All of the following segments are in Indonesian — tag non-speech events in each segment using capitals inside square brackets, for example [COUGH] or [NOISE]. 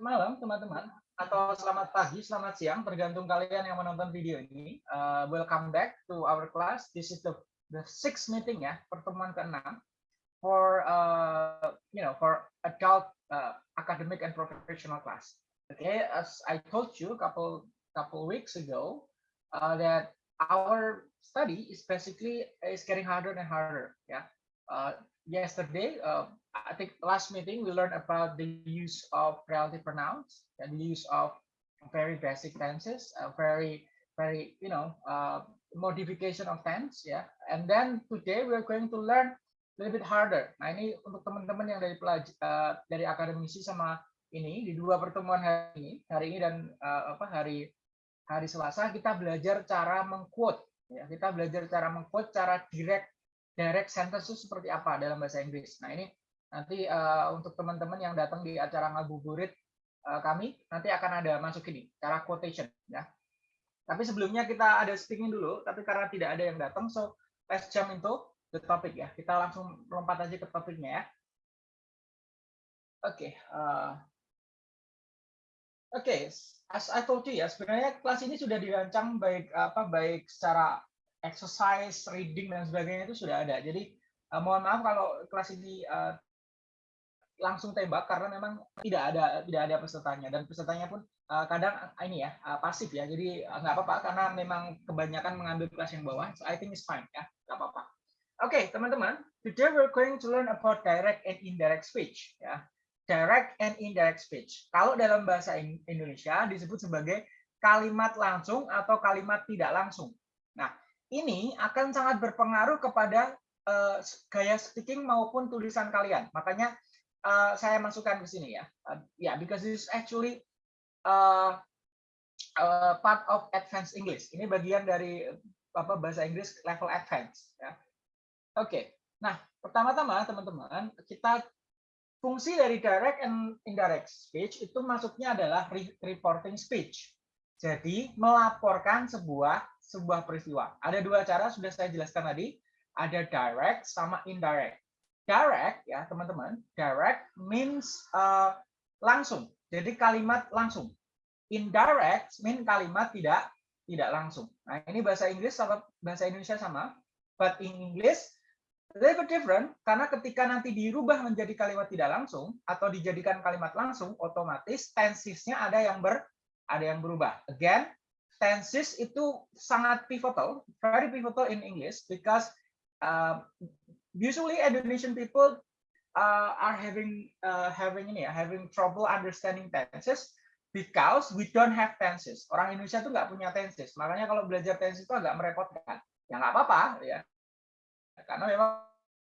malam teman-teman atau selamat pagi, selamat siang, tergantung kalian yang menonton video ini. Uh, welcome back to our class. This is the the sixth meeting ya, pertemuan keenam for uh, you know for adult uh, academic and professional class. Okay, as I told you a couple couple weeks ago, uh, that our study is basically is getting harder and harder. Yeah, uh, yesterday, uh, I think last meeting we learned about the use of relative pronouns and the use of very basic tenses, uh, very very you know uh, modification of tense. Yeah. And then today we are going to learn a little bit harder. Nah ini untuk teman-teman yang dari pelaj uh, dari akademisi sama ini di dua pertemuan hari ini, hari ini dan uh, apa hari hari Selasa kita belajar cara mengquote ya. Kita belajar cara mengquote cara direct direct sentence itu seperti apa dalam bahasa Inggris. Nah ini Nanti uh, untuk teman-teman yang datang di acara ngabuburit uh, kami, nanti akan ada masuk ini, cara quotation. ya. Tapi sebelumnya kita ada speaking dulu, tapi karena tidak ada yang datang, so let's jump into the topic ya. Kita langsung lompat aja ke topiknya ya. Oke, okay, uh, oke, okay, as I told you ya, sebenarnya kelas ini sudah dirancang baik apa baik secara exercise, reading dan sebagainya itu sudah ada. Jadi uh, mohon maaf kalau kelas ini uh, langsung tembak karena memang tidak ada tidak ada pesertanya. Dan pesertanya pun uh, kadang uh, ini ya uh, pasif ya. Jadi nggak apa-apa karena memang kebanyakan mengambil kelas yang bawah. So I think it's fine ya nggak apa-apa. Oke okay, teman-teman. Today we're going to learn about direct and indirect speech ya. Direct and indirect speech. Kalau dalam bahasa Indonesia disebut sebagai kalimat langsung atau kalimat tidak langsung. Nah ini akan sangat berpengaruh kepada uh, gaya speaking maupun tulisan kalian. Makanya uh, saya masukkan ke sini ya. Uh, ya, yeah, because this is actually uh, uh, part of advanced English. Ini bagian dari apa bahasa Inggris level advance. Ya. Oke. Okay. Nah, pertama-tama teman-teman kita fungsi dari direct and indirect speech itu masuknya adalah reporting speech. Jadi melaporkan sebuah sebuah peristiwa. Ada dua cara sudah saya jelaskan tadi. Ada direct sama indirect direct ya teman-teman. Direct means uh, langsung. Jadi kalimat langsung. Indirect mean kalimat tidak tidak langsung. Nah ini bahasa Inggris sama bahasa Indonesia sama but in English little bit different karena ketika nanti dirubah menjadi kalimat tidak langsung atau dijadikan kalimat langsung otomatis tensesnya ada yang ber ada yang berubah. Again tenses itu sangat pivotal very pivotal in English because uh, usually Indonesian people uh, are having uh, having ini ya, having trouble understanding tenses because we don't have tenses. Orang Indonesia tuh nggak punya tenses. Makanya kalau belajar tenses itu agak merepotkan. Ya nggak apa-apa ya. Karena memang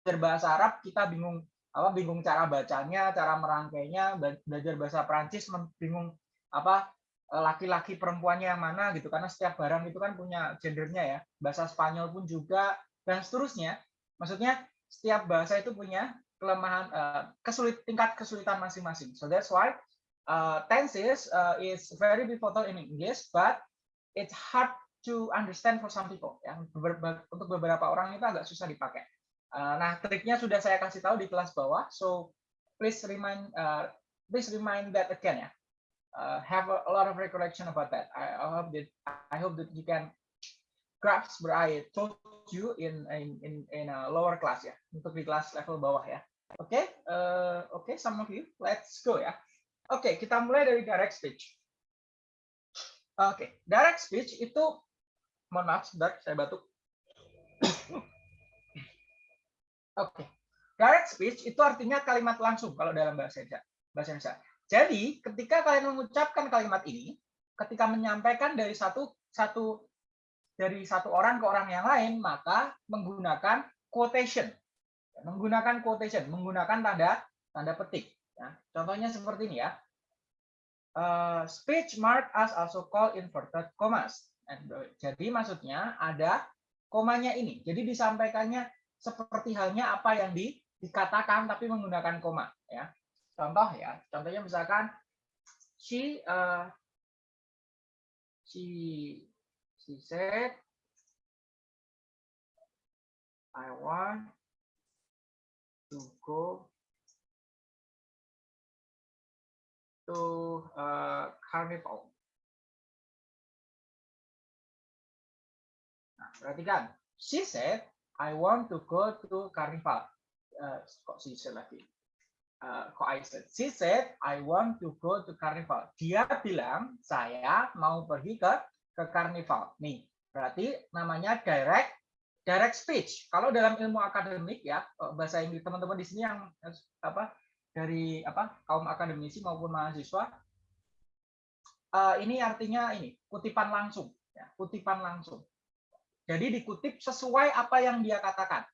belajar bahasa Arab kita bingung apa bingung cara bacanya, cara merangkainya, belajar bahasa Prancis bingung apa laki-laki perempuannya yang mana gitu karena setiap barang itu kan punya gendernya ya. Bahasa Spanyol pun juga dan seterusnya. Maksudnya setiap bahasa itu punya kelemahan uh, kesulit tingkat kesulitan masing-masing. So that's why uh, tenses uh, is very pivotal in English, but it's hard to understand for some people. Yang untuk beberapa orang itu agak susah dipakai. Uh, nah, triknya sudah saya kasih tahu di kelas bawah. So please remind uh, please remind that again ya. Uh, have a, a lot of recollection about that. I, I hope that I hope that you can what I told you in in in, in a lower class ya untuk di kelas level bawah ya oke okay? uh, oke okay, some of you let's go ya oke okay, kita mulai dari direct speech oke okay. direct speech itu mohon maaf sebentar saya batuk [COUGHS] oke okay. direct speech itu artinya kalimat langsung kalau dalam bahasa Indonesia bahasa Indonesia jadi ketika kalian mengucapkan kalimat ini ketika menyampaikan dari satu satu dari satu orang ke orang yang lain, maka menggunakan quotation. Menggunakan quotation, menggunakan tanda tanda petik. Ya. Contohnya seperti ini ya. Uh, speech mark as also called inverted commas. Jadi maksudnya ada komanya ini. Jadi disampaikannya seperti halnya apa yang di, dikatakan tapi menggunakan koma. Ya. Contoh ya, contohnya misalkan she uh, she she said, I want to go to uh, carnival. Nah, perhatikan. She said, I want to go to carnival. Uh, kok she said lagi? Uh, kok I said? She said, I want to go to carnival. Dia bilang, saya mau pergi ke ke carnival. Nih, berarti namanya direct direct speech. Kalau dalam ilmu akademik ya bahasa Inggris teman-teman di sini yang apa dari apa kaum akademisi maupun mahasiswa uh, ini artinya ini kutipan langsung ya, kutipan langsung. Jadi dikutip sesuai apa yang dia katakan.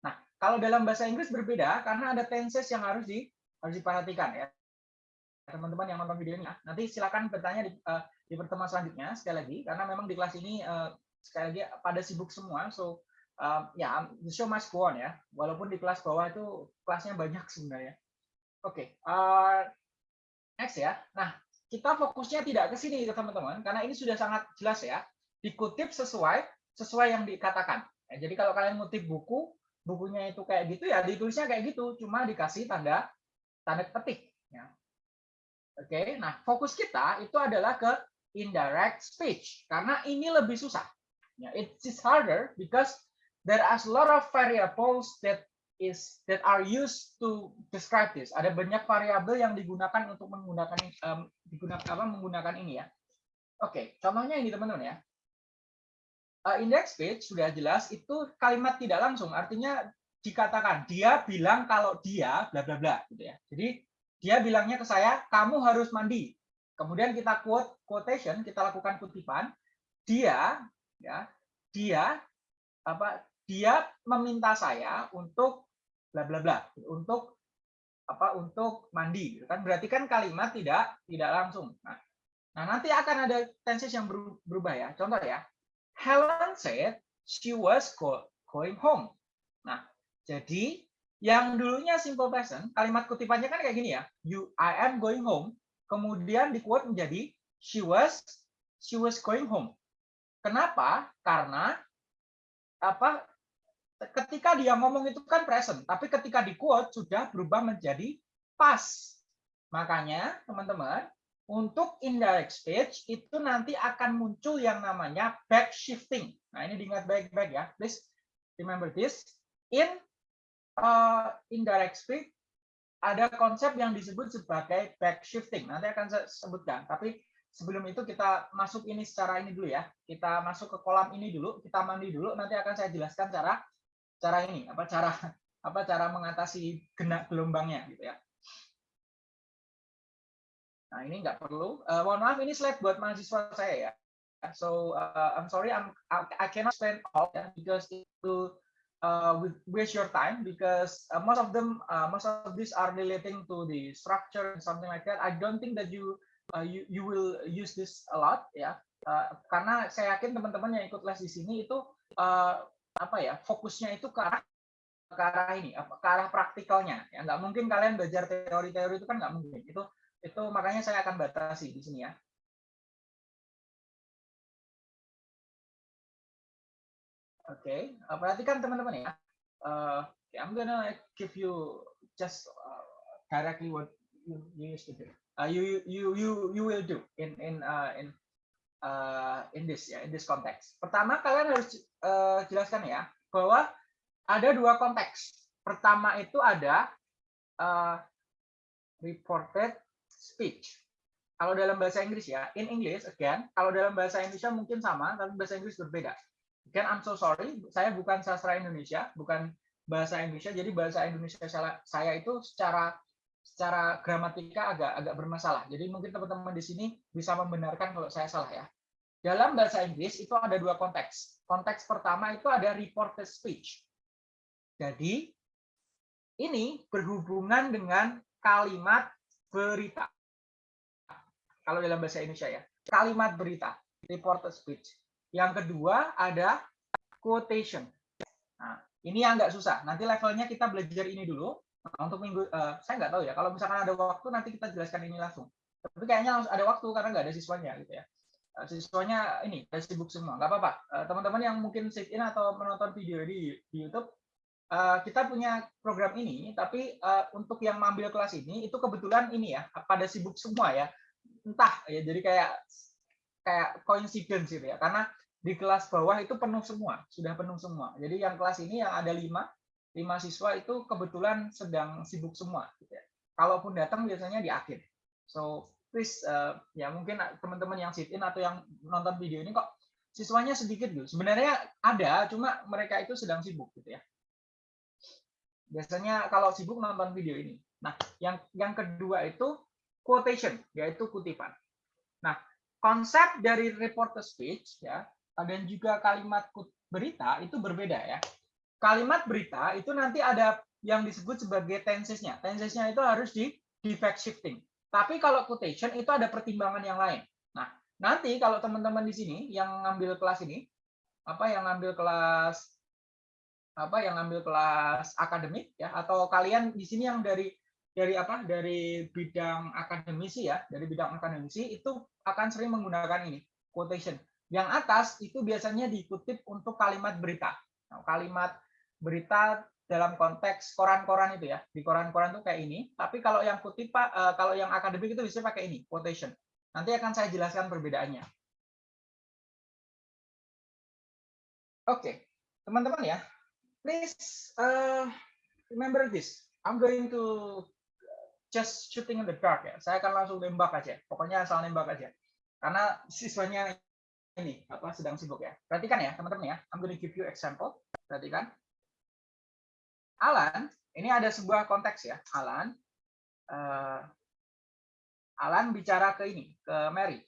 Nah, kalau dalam bahasa Inggris berbeda karena ada tenses yang harus di harus diperhatikan ya. Teman-teman yang nonton video ini, nanti silakan bertanya di, uh, di pertemuan selanjutnya sekali lagi karena memang di kelas ini uh, sekali lagi pada sibuk semua so um, ya the show must go on ya. Walaupun di kelas bawah itu kelasnya banyak sebenarnya. Oke okay, uh, next ya. Nah kita fokusnya tidak ke sini teman-teman karena ini sudah sangat jelas ya. Dikutip sesuai sesuai yang dikatakan. Ya, jadi kalau kalian ngutip buku bukunya itu kayak gitu ya ditulisnya kayak gitu cuma dikasih tanda tanda petik ya oke okay, nah fokus kita itu adalah ke indirect speech karena ini lebih susah Yeah, it is harder because there are a lot of variables that is that are used to describe this. Ada banyak variabel yang digunakan untuk menggunakan um, digunakan apa menggunakan ini ya. Oke, okay, contohnya ini teman-teman ya. Uh, index page sudah jelas itu kalimat tidak langsung, artinya dikatakan dia bilang kalau dia bla bla bla gitu ya. Jadi dia bilangnya ke saya, kamu harus mandi. Kemudian kita quote quotation, kita lakukan kutipan. Dia ya dia apa dia meminta saya untuk bla bla bla untuk apa untuk mandi gitu kan berarti kan kalimat tidak tidak langsung nah, nah nanti akan ada tenses yang berubah ya contoh ya Helen said she was going home nah jadi yang dulunya simple present kalimat kutipannya kan kayak gini ya you I am going home kemudian di quote menjadi she was she was going home Kenapa? Karena apa? Ketika dia ngomong itu kan present, tapi ketika di quote sudah berubah menjadi past. Makanya, teman-teman, untuk indirect speech itu nanti akan muncul yang namanya back shifting. Nah, ini diingat baik-baik ya. Please remember this. In uh, indirect speech ada konsep yang disebut sebagai back shifting. Nanti akan saya sebutkan. Tapi sebelum itu kita masuk ini secara ini dulu ya. Kita masuk ke kolam ini dulu, kita mandi dulu. Nanti akan saya jelaskan cara cara ini, apa cara apa cara mengatasi genak gelombangnya gitu ya. Nah ini nggak perlu. Uh, mohon maaf ini slide buat mahasiswa saya ya. So uh, I'm sorry, I'm I cannot spend all because it will uh, waste your time because uh, most of them uh, most of these are relating to the structure and something like that. I don't think that you uh, you, you will use this a lot ya uh, karena saya yakin teman-teman yang ikut les di sini itu uh, apa ya fokusnya itu ke arah ke arah ini ke arah praktikalnya ya. Nggak mungkin kalian belajar teori-teori itu kan nggak mungkin. Itu itu makanya saya akan batasi di sini ya Oke, okay. perhatikan teman-teman ya. Uh, I'm gonna give you just uh, directly what you, you used to do uh, you you you you will do in in uh, in uh, in this ya in this context. Pertama kalian harus uh, jelaskan ya bahwa ada dua konteks. Pertama itu ada uh, reported speech. Kalau dalam bahasa Inggris ya, in English again, kalau dalam bahasa Indonesia mungkin sama, tapi bahasa Inggris berbeda. Again, I'm so sorry, saya bukan sastra Indonesia, bukan bahasa Indonesia, jadi bahasa Indonesia saya itu secara secara gramatika agak agak bermasalah. Jadi mungkin teman-teman di sini bisa membenarkan kalau saya salah ya. Dalam bahasa Inggris itu ada dua konteks. Konteks pertama itu ada reported speech. Jadi ini berhubungan dengan kalimat berita. Kalau dalam bahasa Indonesia ya, kalimat berita, reported speech. Yang kedua ada quotation. Nah, ini yang nggak susah. Nanti levelnya kita belajar ini dulu. Nah, untuk minggu uh, saya nggak tahu ya kalau misalkan ada waktu nanti kita jelaskan ini langsung tapi kayaknya harus ada waktu karena nggak ada siswanya gitu ya uh, siswanya ini udah sibuk semua nggak apa-apa uh, teman-teman yang mungkin sit in atau menonton video di, di YouTube uh, kita punya program ini tapi uh, untuk yang mengambil kelas ini itu kebetulan ini ya pada sibuk semua ya entah ya jadi kayak kayak coincidence gitu ya. Karena di kelas bawah itu penuh semua sudah penuh semua. Jadi yang kelas ini yang ada lima lima siswa itu kebetulan sedang sibuk semua gitu ya. Kalaupun datang biasanya di akhir. So please uh, ya mungkin teman-teman yang sit in atau yang nonton video ini kok siswanya sedikit gitu. Sebenarnya ada cuma mereka itu sedang sibuk gitu ya. Biasanya kalau sibuk nonton video ini. Nah yang yang kedua itu quotation yaitu kutipan. Nah konsep dari reporter speech ya dan juga kalimat berita itu berbeda ya. Kalimat berita itu nanti ada yang disebut sebagai tensesnya. Tensesnya itu harus di fact shifting. Tapi kalau quotation itu ada pertimbangan yang lain. Nah, nanti kalau teman-teman di sini yang ngambil kelas ini apa yang ngambil kelas apa yang ngambil kelas akademik ya atau kalian di sini yang dari dari apa dari bidang akademisi ya dari bidang akademisi itu akan sering menggunakan ini quotation. Yang atas itu biasanya dikutip untuk kalimat berita. Nah, kalimat berita dalam konteks koran-koran itu ya. Di koran-koran itu kayak ini tapi kalau yang kutip pak eh, kalau yang akademik itu bisa pakai ini quotation. Nanti akan saya jelaskan perbedaannya. Oke teman-teman ya please uh, remember this. I'm going to just shooting in the dark ya. Saya akan langsung nembak aja. Pokoknya asal nembak aja. Karena siswanya ini apa sedang sibuk ya. Perhatikan ya teman-teman ya. I'm going to give you example. Perhatikan. Alan, ini ada sebuah konteks ya. Alan, uh, Alan bicara ke ini, ke Mary.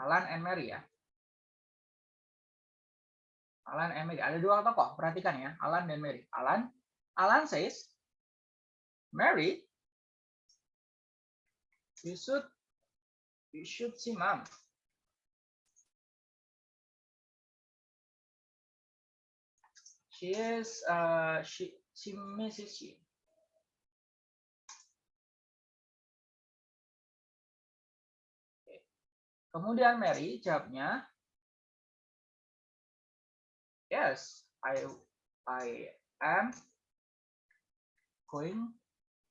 Alan and Mary ya. Alan and Mary. Ada dua tokoh. Perhatikan ya. Alan dan Mary. Alan, Alan says, Mary, you should you should see mom. She is uh she she misses you. Kemudian Mary jawabnya, yes, I I am going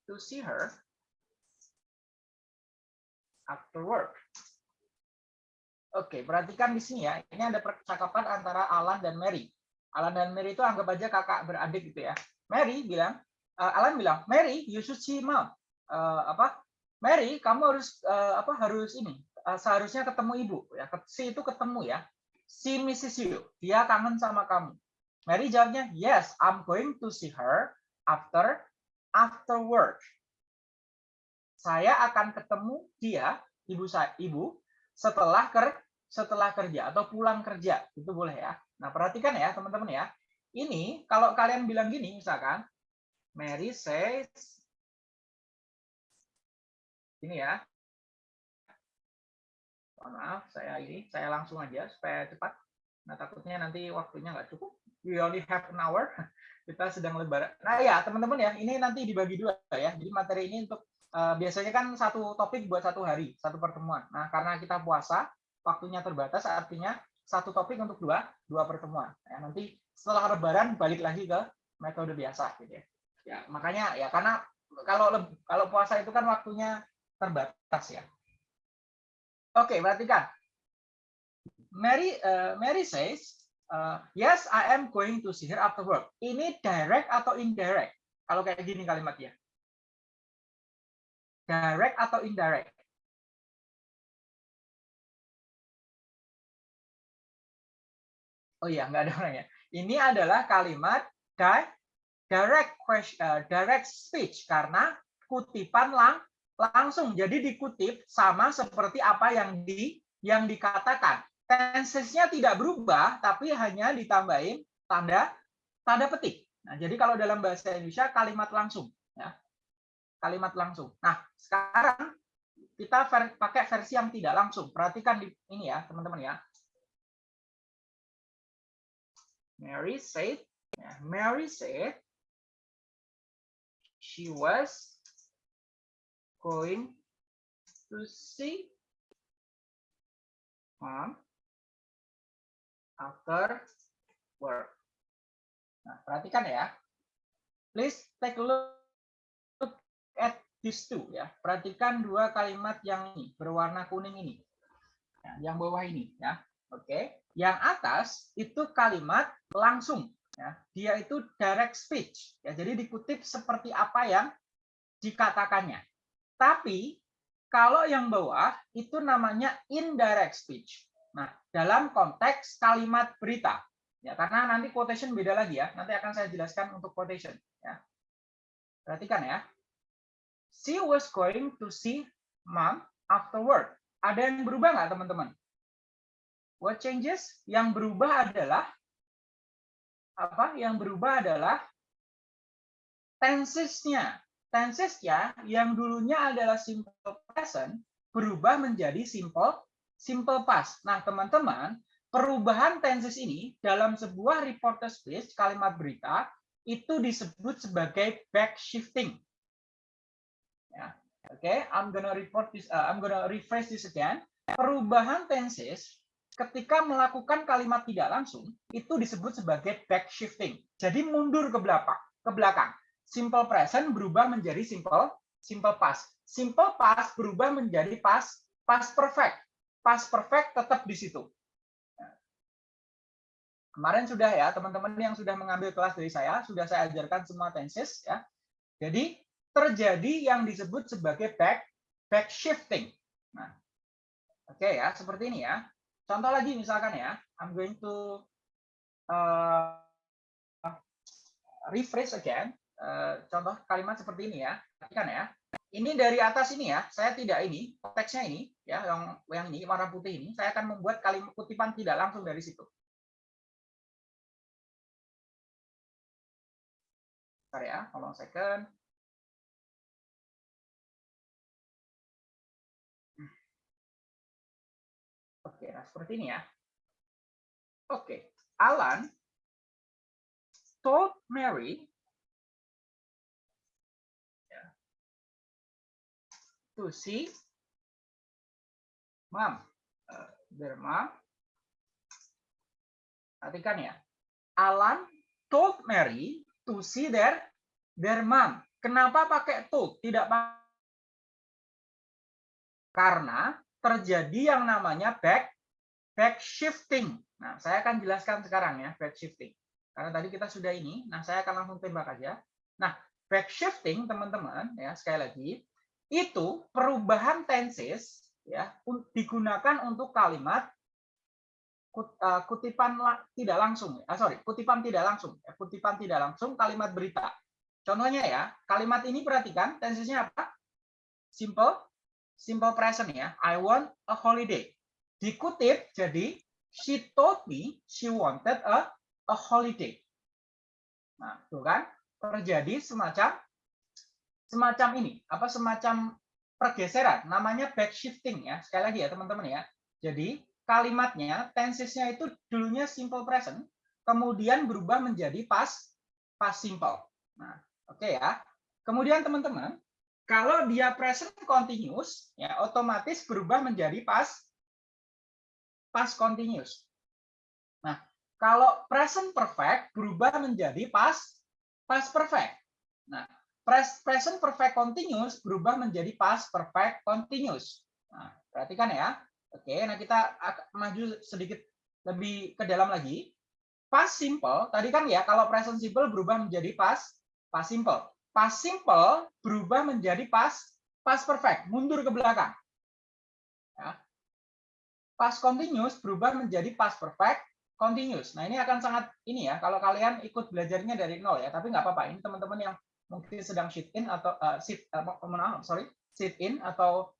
to see her after work. Oke, perhatikan di sini ya. Ini ada percakapan antara Alan dan Mary. Alan dan Mary itu anggap aja kakak beradik gitu ya. Mary bilang, uh, Alan bilang, Mary, you should see mom. Uh, apa? Mary, kamu harus uh, apa? Harus ini. Uh, seharusnya ketemu ibu ya. Si itu ketemu ya. Si Mrs. You. Dia kangen sama kamu. Mary jawabnya, yes, I'm going to see her after after work saya akan ketemu dia ibu saya ibu setelah ker setelah kerja atau pulang kerja. Itu boleh ya. Nah perhatikan ya teman-teman ya. Ini kalau kalian bilang gini misalkan Mary says ini ya. Maaf saya ini saya langsung aja supaya cepat. Nah takutnya nanti waktunya nggak cukup. We only have an hour. [LAUGHS] Kita sedang lebaran nah ya teman-teman ya ini nanti dibagi dua ya. Jadi materi ini untuk uh, biasanya kan satu topik buat satu hari, satu pertemuan. Nah, karena kita puasa, waktunya terbatas, artinya satu topik untuk dua dua pertemuan. Ya, nanti setelah Lebaran balik lagi ke metode biasa, gitu ya. Ya, makanya ya karena kalau kalau puasa itu kan waktunya terbatas ya. Oke, perhatikan. Mary uh, Mary says, uh, yes, I am going to see her after work. Ini direct atau indirect? Kalau kayak gini kalimatnya. Direct atau indirect? Oh iya, nggak ada orangnya. Ini adalah kalimat direct uh, direct speech karena kutipan lang langsung. Jadi dikutip sama seperti apa yang di yang dikatakan. Tensesnya tidak berubah, tapi hanya ditambahin tanda tanda petik. Nah, jadi kalau dalam bahasa Indonesia kalimat langsung. Kalimat langsung. Nah, sekarang kita ver pakai versi yang tidak langsung. Perhatikan di ini ya, teman-teman ya. Mary said, ya, Mary said she was going to see mom after work. Nah, perhatikan ya. Please take a look at these two ya. Perhatikan dua kalimat yang ini berwarna kuning ini. Ya, yang bawah ini ya. Oke. Yang atas itu kalimat langsung ya. Dia itu direct speech ya. Jadi dikutip seperti apa yang dikatakannya. Tapi kalau yang bawah itu namanya indirect speech. Nah, dalam konteks kalimat berita. Ya, karena nanti quotation beda lagi ya. Nanti akan saya jelaskan untuk quotation ya. Perhatikan ya. She was going to see mom afterward. Ada yang berubah nggak teman-teman? What changes? Yang berubah adalah apa? Yang berubah adalah tensesnya. Tensesnya yang dulunya adalah simple present berubah menjadi simple simple past. Nah, teman-teman, perubahan tenses ini dalam sebuah reporter speech kalimat berita itu disebut sebagai back shifting. Oke, okay, I'm gonna report this. Uh, I'm gonna rephrase this again. Perubahan tenses ketika melakukan kalimat tidak langsung itu disebut sebagai back shifting. Jadi mundur ke belakang, ke belakang. Simple present berubah menjadi simple simple past. Simple past berubah menjadi past past perfect. Past perfect tetap di situ. Kemarin sudah ya, teman-teman yang sudah mengambil kelas dari saya, sudah saya ajarkan semua tenses ya. Jadi terjadi yang disebut sebagai back back shifting. Nah, oke okay ya, seperti ini ya. Contoh lagi misalkan ya, I'm going to uh, rephrase again. Uh, contoh kalimat seperti ini ya. Perhatikan ya. Ini dari atas ini ya, saya tidak ini, teksnya ini ya, yang yang ini warna putih ini, saya akan membuat kalimat kutipan tidak langsung dari situ. Bentar ya, hold second. Seperti ini ya. Oke, Alan told Mary to see mom, uh, their mom. Perhatikan ya. Alan told Mary to see their their mom. Kenapa pakai to? Tidak karena terjadi yang namanya back back shifting. Nah, saya akan jelaskan sekarang ya back shifting. Karena tadi kita sudah ini, nah saya akan langsung tembak aja. Nah, back shifting teman-teman ya sekali lagi itu perubahan tenses ya digunakan untuk kalimat Eh, kutipan tidak langsung, ah, sorry, kutipan tidak langsung, ya, kutipan tidak langsung kalimat berita. Contohnya ya, kalimat ini perhatikan tensesnya apa? Simple, simple present ya. I want a holiday. Dikutip jadi she told me she wanted a a holiday. Nah, tuh kan terjadi semacam semacam ini, apa semacam pergeseran, namanya back shifting ya. Sekali lagi ya teman-teman ya. Jadi kalimatnya, tensesnya itu dulunya simple present, kemudian berubah menjadi past past simple. Nah, oke okay ya. Kemudian teman-teman, kalau dia present continuous, ya otomatis berubah menjadi past past continuous. Nah, kalau present perfect berubah menjadi past past perfect. Nah, present perfect continuous berubah menjadi past perfect continuous. Nah, perhatikan ya. Oke, nah kita maju sedikit lebih ke dalam lagi. Past simple, tadi kan ya kalau present simple berubah menjadi past past simple. Past simple berubah menjadi past past perfect, mundur ke belakang. Ya. Past continuous berubah menjadi past perfect continuous. Nah, ini akan sangat ini ya kalau kalian ikut belajarnya dari nol ya, tapi nggak apa-apa. Ini teman-teman yang mungkin sedang sit in atau uh, sit uh, sorry, sit in atau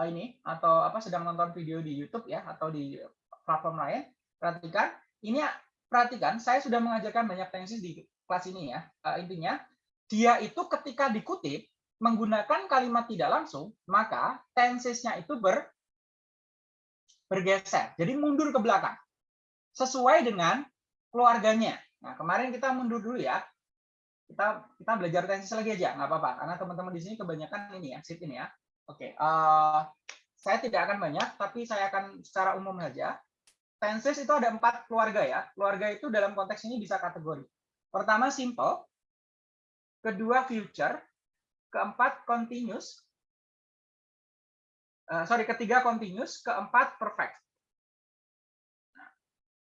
Eh, ini atau apa sedang nonton video di YouTube ya atau di platform lain, perhatikan ini perhatikan saya sudah mengajarkan banyak tenses di kelas ini ya. Uh, intinya dia itu ketika dikutip menggunakan kalimat tidak langsung, maka tensesnya itu ber bergeser. Jadi mundur ke belakang. Sesuai dengan keluarganya. Nah, kemarin kita mundur dulu ya. Kita kita belajar tenses lagi aja, nggak apa-apa. Karena teman-teman di sini kebanyakan ini ya, sit ini ya. Oke, uh, saya tidak akan banyak, tapi saya akan secara umum saja. Tenses itu ada empat keluarga ya. Keluarga itu dalam konteks ini bisa kategori. Pertama simple, kedua future, keempat continuous, uh, sorry ketiga continuous, keempat perfect.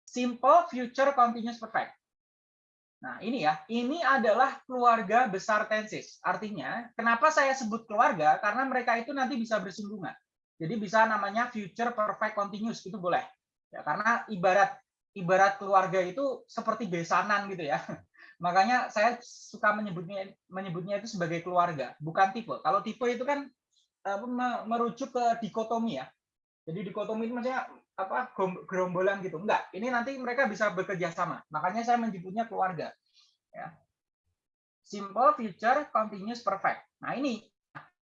Simple future continuous perfect. Nah, ini ya, ini adalah keluarga besar tenses. Artinya, kenapa saya sebut keluarga? Karena mereka itu nanti bisa bersinggungan. Jadi bisa namanya future perfect continuous, itu boleh. Ya, karena ibarat ibarat keluarga itu seperti besanan gitu ya. [LAUGHS] Makanya saya suka menyebutnya menyebutnya itu sebagai keluarga, bukan tipe. Kalau tipe itu kan merujuk ke dikotomi ya. Jadi dikotomi itu maksudnya apa gerombolan gitu. Enggak, ini nanti mereka bisa bekerja sama. Makanya saya menyebutnya keluarga. Ya. Simple, future, continuous, perfect. Nah, ini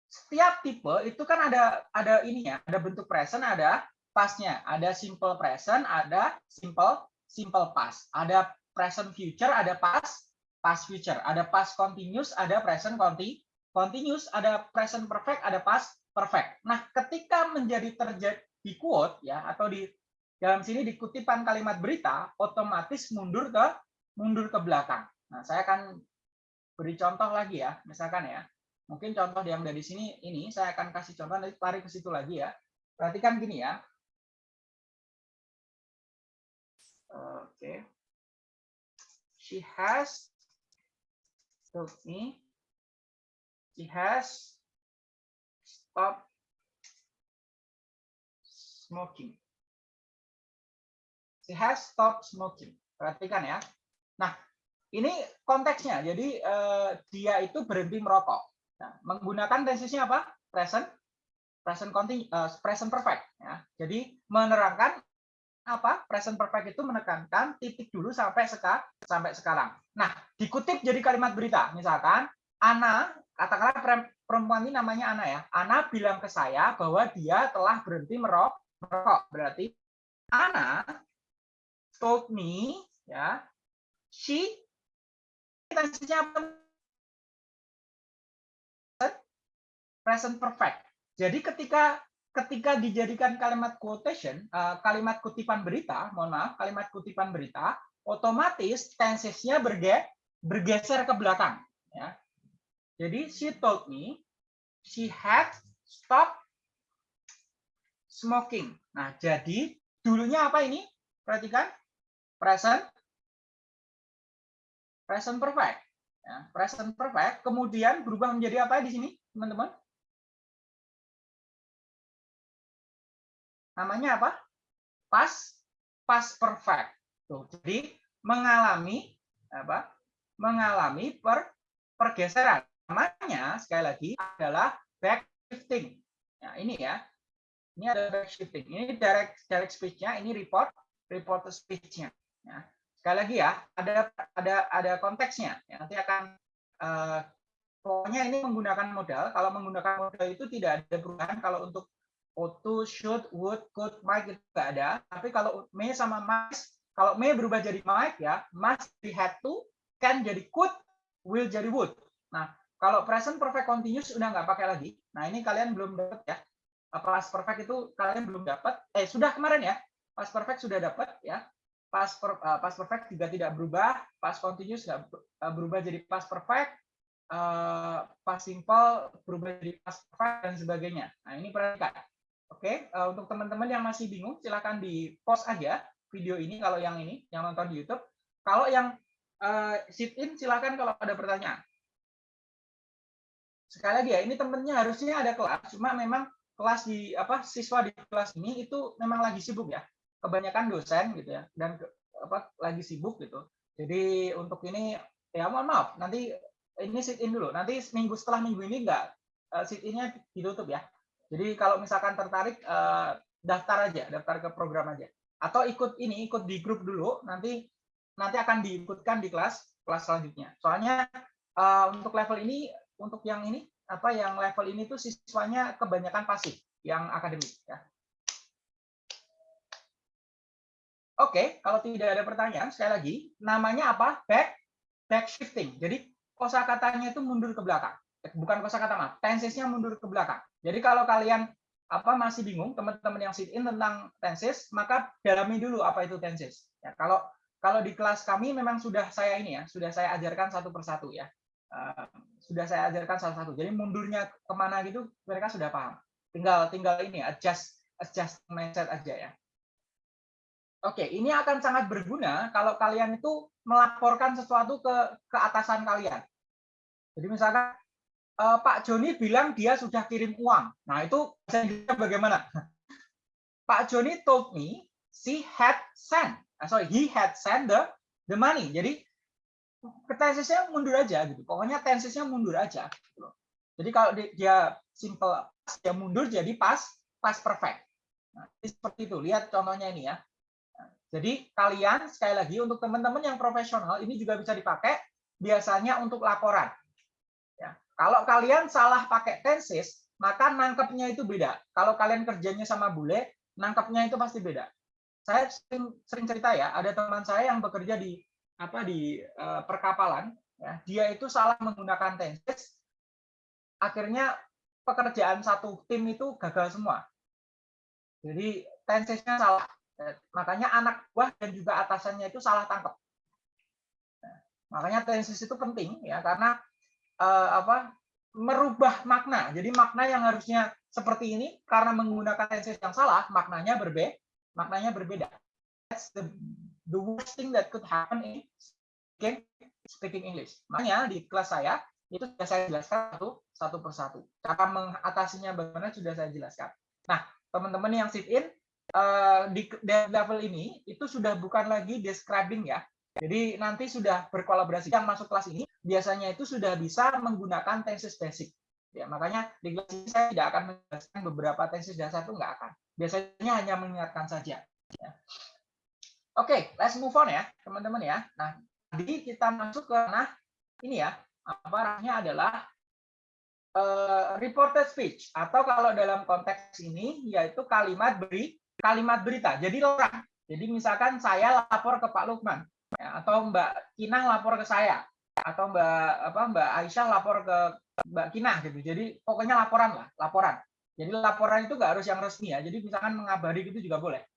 setiap tipe itu kan ada ada ini ya, ada bentuk present, ada pastnya, ada simple present, ada simple simple past, ada present future, ada past past future, ada past continuous, ada present conti continuous, ada present perfect, ada past perfect. Nah, ketika menjadi terjadi di quote ya atau di dalam sini di kutipan kalimat berita otomatis mundur ke mundur ke belakang. Nah, saya akan beri contoh lagi ya, misalkan ya. Mungkin contoh yang dari sini ini saya akan kasih contoh nanti tarik ke situ lagi ya. Perhatikan gini ya. Oke. Okay. She has told me she has stopped smoking. She has stopped smoking. Perhatikan ya. Nah, ini konteksnya. Jadi eh, dia itu berhenti merokok. Nah, menggunakan tensesnya apa? Present, present continu, uh, present perfect. Ya. Jadi menerangkan apa? Present perfect itu menekankan titik dulu sampai seka, sampai sekarang. Nah, dikutip jadi kalimat berita. Misalkan Ana, katakanlah perempuan ini namanya Ana ya. Ana bilang ke saya bahwa dia telah berhenti merokok merokok. Berarti Ana told me ya she present perfect. Jadi ketika ketika dijadikan kalimat quotation, uh, kalimat kutipan berita, mohon maaf, kalimat kutipan berita, otomatis tensesnya berge, bergeser ke belakang. Ya. Jadi she told me she had stopped smoking. Nah, jadi dulunya apa ini? Perhatikan. Present. Present perfect. Ya, present perfect. Kemudian berubah menjadi apa di sini, teman-teman? Namanya apa? Past past perfect. Tuh, jadi mengalami apa? Mengalami per, pergeseran. Namanya sekali lagi adalah back shifting. Nah, ini ya. Ini ada back shifting. Ini direct direct speech-nya, ini report report speech-nya. Ya. Sekali lagi ya, ada ada ada konteksnya. Ya, nanti akan uh, pokoknya ini menggunakan modal. Kalau menggunakan modal itu tidak ada perubahan. Kalau untuk auto, should, would, could, might itu ada. Tapi kalau may sama must, kalau may berubah jadi might ya, must jadi had to, can jadi could, will jadi would. Nah, kalau present perfect continuous udah nggak pakai lagi. Nah, ini kalian belum dapat ya. Pas perfect itu kalian belum dapat eh sudah kemarin ya. Pas perfect sudah dapat ya. Pas per, uh, pas perfect juga tidak berubah. Pas continuous nggak uh, berubah jadi pas perfect. Uh, pas simple berubah jadi pas perfect dan sebagainya. Nah ini perhatikan. Oke okay? uh, untuk teman-teman yang masih bingung silahkan di post aja video ini kalau yang ini yang nonton di YouTube. Kalau yang uh, sit in silahkan kalau ada pertanyaan sekali lagi ya ini temennya harusnya ada kelas cuma memang kelas di apa siswa di kelas ini itu memang lagi sibuk ya. Kebanyakan dosen gitu ya dan ke, apa lagi sibuk gitu. Jadi untuk ini ya mohon maaf nanti ini sit in dulu. Nanti minggu setelah minggu ini enggak uh, sit innya ditutup ya. Jadi kalau misalkan tertarik uh, daftar aja daftar ke program aja. Atau ikut ini ikut di grup dulu nanti nanti akan diikutkan di kelas kelas selanjutnya. Soalnya uh, untuk level ini untuk yang ini apa yang level ini tuh siswanya kebanyakan pasif yang akademik ya. Oke, kalau tidak ada pertanyaan, sekali lagi, namanya apa? Back back shifting. Jadi kosakatanya itu mundur ke belakang. Eh, bukan kosakata mah, tensesnya mundur ke belakang. Jadi kalau kalian apa masih bingung, teman-teman yang sit in tentang tenses, maka dalami dulu apa itu tenses. Ya, kalau kalau di kelas kami memang sudah saya ini ya, sudah saya ajarkan satu persatu ya. Uh, sudah saya ajarkan salah satu. Jadi mundurnya ke mana gitu mereka sudah paham. Tinggal tinggal ini adjust adjust mindset aja ya. Oke, ini akan sangat berguna kalau kalian itu melaporkan sesuatu ke ke atasan kalian. Jadi misalkan uh, Pak Joni bilang dia sudah kirim uang. Nah, itu bagaimana? [LAUGHS] Pak Joni told me she had sent, uh, sorry, he had sent the the money. Jadi tensesnya mundur aja gitu. Pokoknya tensesnya mundur aja. Gitu. Jadi kalau dia simple dia mundur jadi pas pas perfect. Nah, seperti itu. Lihat contohnya ini ya. Nah, jadi kalian sekali lagi untuk teman-teman yang profesional ini juga bisa dipakai biasanya untuk laporan. Ya. Kalau kalian salah pakai tenses, maka nangkepnya itu beda. Kalau kalian kerjanya sama bule, nangkepnya itu pasti beda. Saya sering, sering cerita ya, ada teman saya yang bekerja di apa di uh, perkapalan, ya, dia itu salah menggunakan tenses, akhirnya pekerjaan satu tim itu gagal semua. Jadi tensesnya salah, makanya anak buah dan juga atasannya itu salah tangkap. Nah, makanya tenses itu penting ya karena uh, apa merubah makna. Jadi makna yang harusnya seperti ini karena menggunakan tenses yang salah, maknanya berbeda. Maknanya berbeda. That's the the worst thing that could happen in speaking, speaking English. Makanya di kelas saya itu sudah saya jelaskan satu satu persatu. Cara mengatasinya bagaimana sudah saya jelaskan. Nah, teman-teman yang sit in uh, di level ini itu sudah bukan lagi describing ya. Jadi nanti sudah berkolaborasi. Yang masuk kelas ini biasanya itu sudah bisa menggunakan tenses basic. Ya, makanya di kelas ini saya tidak akan menjelaskan beberapa tenses dasar itu nggak akan. Biasanya hanya mengingatkan saja. Ya. Oke, okay, let's move on ya, teman-teman ya. Nah, tadi kita masuk ke nah ini ya, apa arahnya adalah uh, reported speech atau kalau dalam konteks ini yaitu kalimat beri kalimat berita. Jadi orang. Jadi misalkan saya lapor ke Pak Lukman ya, atau Mbak Kinang lapor ke saya atau Mbak apa Mbak Aisyah lapor ke Mbak Kinah gitu. Jadi pokoknya laporan lah, laporan. Jadi laporan itu nggak harus yang resmi ya. Jadi misalkan mengabari gitu juga boleh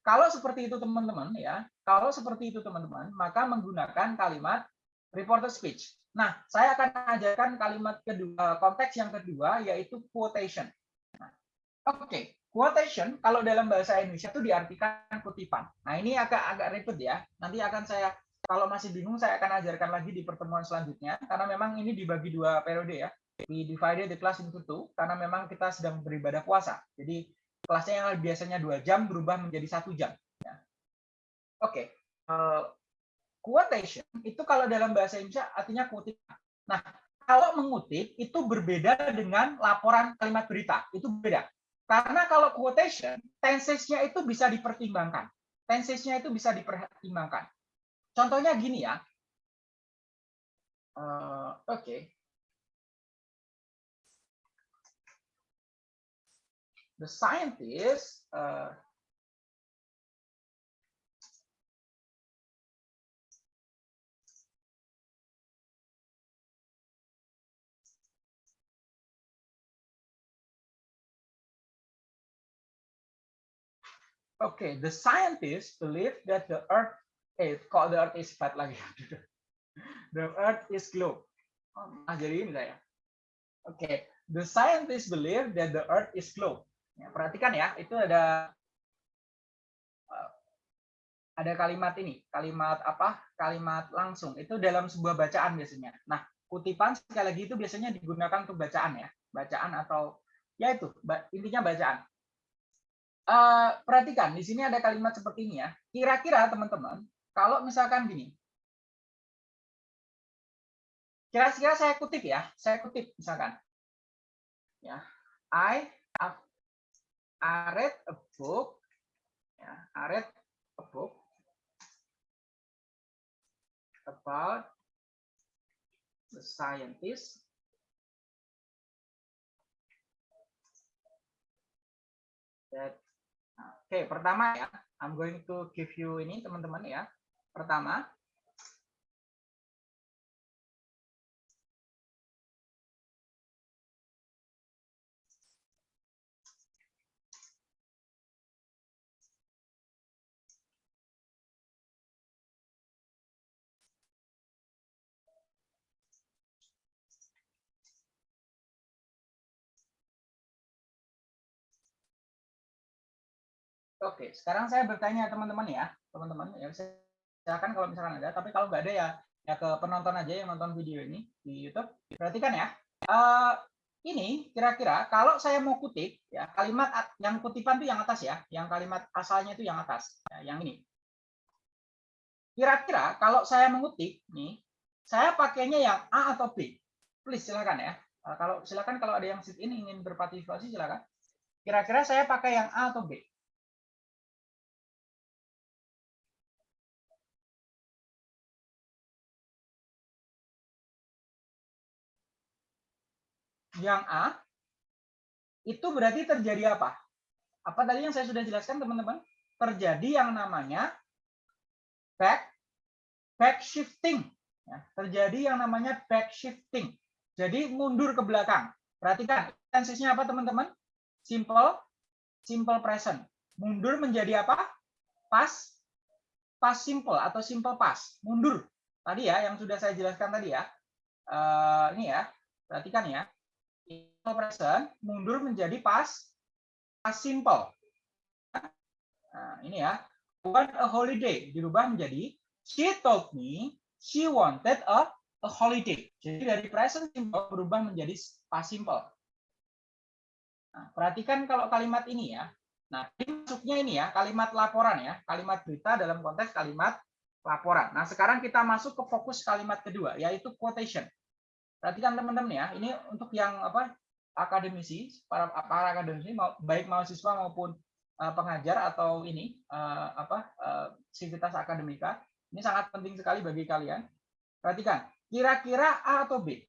kalau seperti itu teman-teman ya, kalau seperti itu teman-teman, maka menggunakan kalimat reported speech. Nah, saya akan ajarkan kalimat kedua, konteks yang kedua yaitu quotation. Nah, Oke, okay. quotation kalau dalam bahasa Indonesia itu diartikan kutipan. Nah, ini agak agak ribet ya. Nanti akan saya kalau masih bingung saya akan ajarkan lagi di pertemuan selanjutnya karena memang ini dibagi dua periode ya. We divided the class into two karena memang kita sedang beribadah puasa. Jadi kelasnya yang biasanya dua jam berubah menjadi satu jam. Ya. Oke, okay. uh, eh, quotation itu kalau dalam bahasa Indonesia artinya kutipan. Nah, kalau mengutip itu berbeda dengan laporan kalimat berita, itu beda. Karena kalau quotation, tensesnya itu bisa dipertimbangkan. Tensesnya itu bisa dipertimbangkan. Contohnya gini ya. Uh, Oke. Okay. The scientists uh, Okay, the scientists believe that the Earth is called the Earth is flat lagi. [LAUGHS] the Earth is globe. Ah, jadi ini saya. Okay, the scientists believe that the Earth is globe. Ya, perhatikan ya, itu ada eh, ada kalimat ini, kalimat apa? Kalimat langsung. Itu dalam sebuah bacaan biasanya. Nah, kutipan sekali lagi itu biasanya digunakan untuk bacaan ya, bacaan atau ya itu intinya bacaan. Uh, perhatikan di sini ada kalimat seperti ini ya. Kira-kira teman-teman, kalau misalkan gini, kira-kira saya kutip ya, saya kutip misalkan, ya, I I read a book. Ya, I read a book about the scientist that Oke, okay, pertama ya, I'm going to give you ini teman-teman ya. Pertama, Oke, sekarang saya bertanya teman-teman ya, teman-teman ya silakan kalau misalkan ada, tapi kalau nggak ada ya ya ke penonton aja yang nonton video ini di YouTube. Perhatikan ya. Uh, ini kira-kira kalau saya mau kutip ya kalimat yang kutipan itu yang atas ya, yang kalimat asalnya itu yang atas, ya, yang ini. Kira-kira kalau saya mengutip nih, saya pakainya yang A atau B? Please silakan ya. Uh, kalau silakan kalau ada yang sit ini ingin berpartisipasi silakan. Kira-kira saya pakai yang A atau B? Yang A, itu berarti terjadi apa? Apa tadi yang saya sudah jelaskan teman-teman? Terjadi yang namanya back back shifting. Ya, terjadi yang namanya back shifting. Jadi mundur ke belakang. Perhatikan, tensisnya apa teman-teman? Simple, simple present. Mundur menjadi apa? Pas, pas simple atau simple past. Mundur. Tadi ya, yang sudah saya jelaskan tadi ya. Uh, ini ya, perhatikan ya present mundur menjadi pas pas simple. Nah, ini ya. Want a holiday dirubah menjadi she told me she wanted a a holiday. Jadi dari present simple berubah menjadi past simple. Nah, perhatikan kalau kalimat ini ya. Nah, ini masuknya ini ya, kalimat laporan ya, kalimat berita dalam konteks kalimat laporan. Nah, sekarang kita masuk ke fokus kalimat kedua, yaitu quotation. Perhatikan teman-teman ya, ini untuk yang apa akademisi, para para akademisi baik mahasiswa maupun uh, pengajar atau ini uh, apa uh, sivitas akademika, ini sangat penting sekali bagi kalian. Perhatikan, kira-kira A atau B?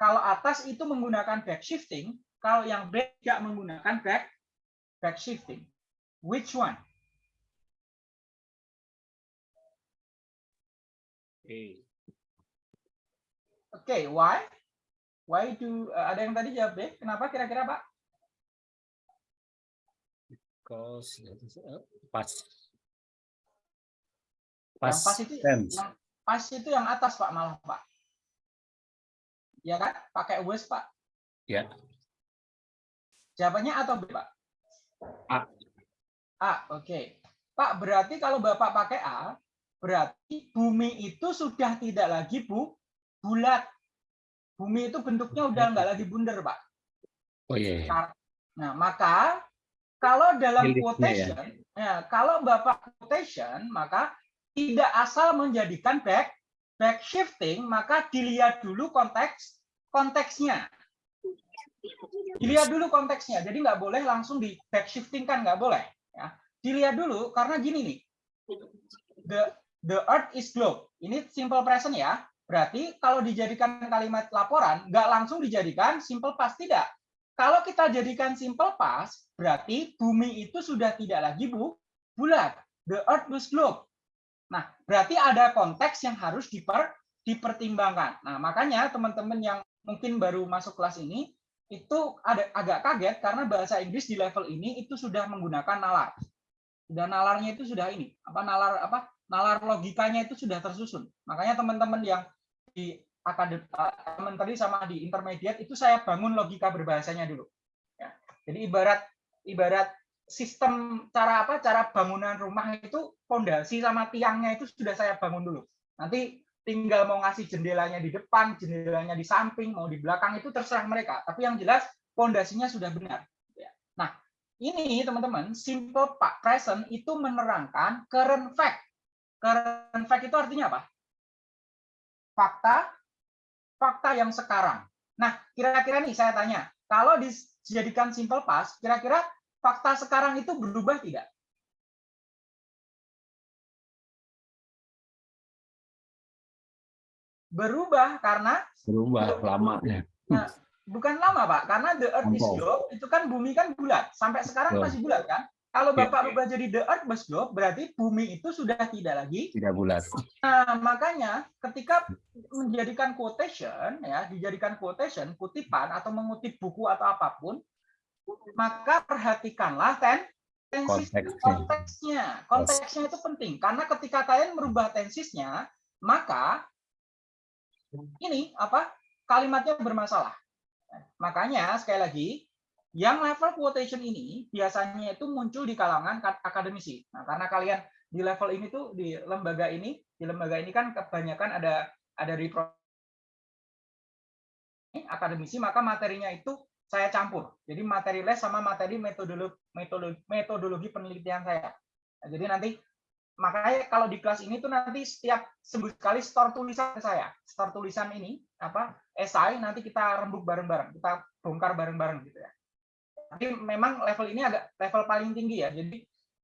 Kalau atas itu menggunakan back shifting, kalau yang B tidak menggunakan back back shifting. Which one? A. Oke, okay, why? Why do uh, ada yang tadi jawab deh? Kenapa kira-kira Pak? Because uh, pas. Pas, yang pas itu tense. yang pas itu yang atas Pak malah Pak. Ya kan? Pakai was Pak. Ya. Jawabannya atau B Pak? A. A, oke. Okay. Pak, berarti kalau Bapak pakai A, berarti bumi itu sudah tidak lagi bu bulat bumi itu bentuknya udah nggak lagi bundar, Pak. Oh iya. iya. Nah, maka kalau dalam Miliknya, quotation, ya. ya, kalau Bapak quotation, maka tidak asal menjadikan back back shifting, maka dilihat dulu konteks konteksnya. Dilihat dulu konteksnya. Jadi nggak boleh langsung di back shifting kan nggak boleh. Ya. Dilihat dulu karena gini nih. The the earth is globe. Ini simple present ya. Berarti kalau dijadikan kalimat laporan, nggak langsung dijadikan simple past, tidak. Kalau kita jadikan simple past, berarti bumi itu sudah tidak lagi bu, bulat. The earth was globe. Nah, berarti ada konteks yang harus diper, dipertimbangkan. Nah, makanya teman-teman yang mungkin baru masuk kelas ini, itu ada agak kaget karena bahasa Inggris di level ini itu sudah menggunakan nalar. Dan nalarnya itu sudah ini, apa nalar apa nalar logikanya itu sudah tersusun. Makanya teman-teman yang di akademi tadi sama di intermediate itu saya bangun logika berbahasanya dulu. Ya. Jadi ibarat ibarat sistem cara apa cara bangunan rumah itu fondasi sama tiangnya itu sudah saya bangun dulu. Nanti tinggal mau ngasih jendelanya di depan, jendelanya di samping, mau di belakang itu terserah mereka. Tapi yang jelas fondasinya sudah benar. Ya. Nah, ini teman-teman, simple pak present itu menerangkan current fact. Current fact itu artinya apa? Fakta fakta yang sekarang. Nah, kira-kira nih saya tanya, kalau dijadikan simple past, kira-kira fakta sekarang itu berubah tidak? Berubah karena berubah lamanya. Nah, bukan lama, Pak, karena the earth is globe itu kan bumi kan bulat. Sampai sekarang masih bulat kan? Kalau Bapak rubah jadi the earth was globe, berarti bumi itu sudah tidak lagi tidak bulat. Nah, makanya ketika menjadikan quotation ya, dijadikan quotation, kutipan atau mengutip buku atau apa pun, maka perhatikanlah ten tensis konteksnya. Konteksnya itu penting karena ketika kalian merubah tensisnya, maka ini apa? kalimatnya bermasalah. Makanya sekali lagi Yang level quotation ini biasanya itu muncul di kalangan akademisi. Nah, karena kalian di level ini tuh di lembaga ini, di lembaga ini kan kebanyakan ada ada repro akademisi, maka materinya itu saya campur. Jadi materi les sama materi metodologi metodologi, metodologi penelitian saya. Nah, jadi nanti makanya kalau di kelas ini tuh nanti setiap seminggu sekali store tulisan saya store tulisan ini apa esai nanti kita rembuk bareng-bareng kita bongkar bareng-bareng gitu ya tapi memang level ini agak level paling tinggi ya jadi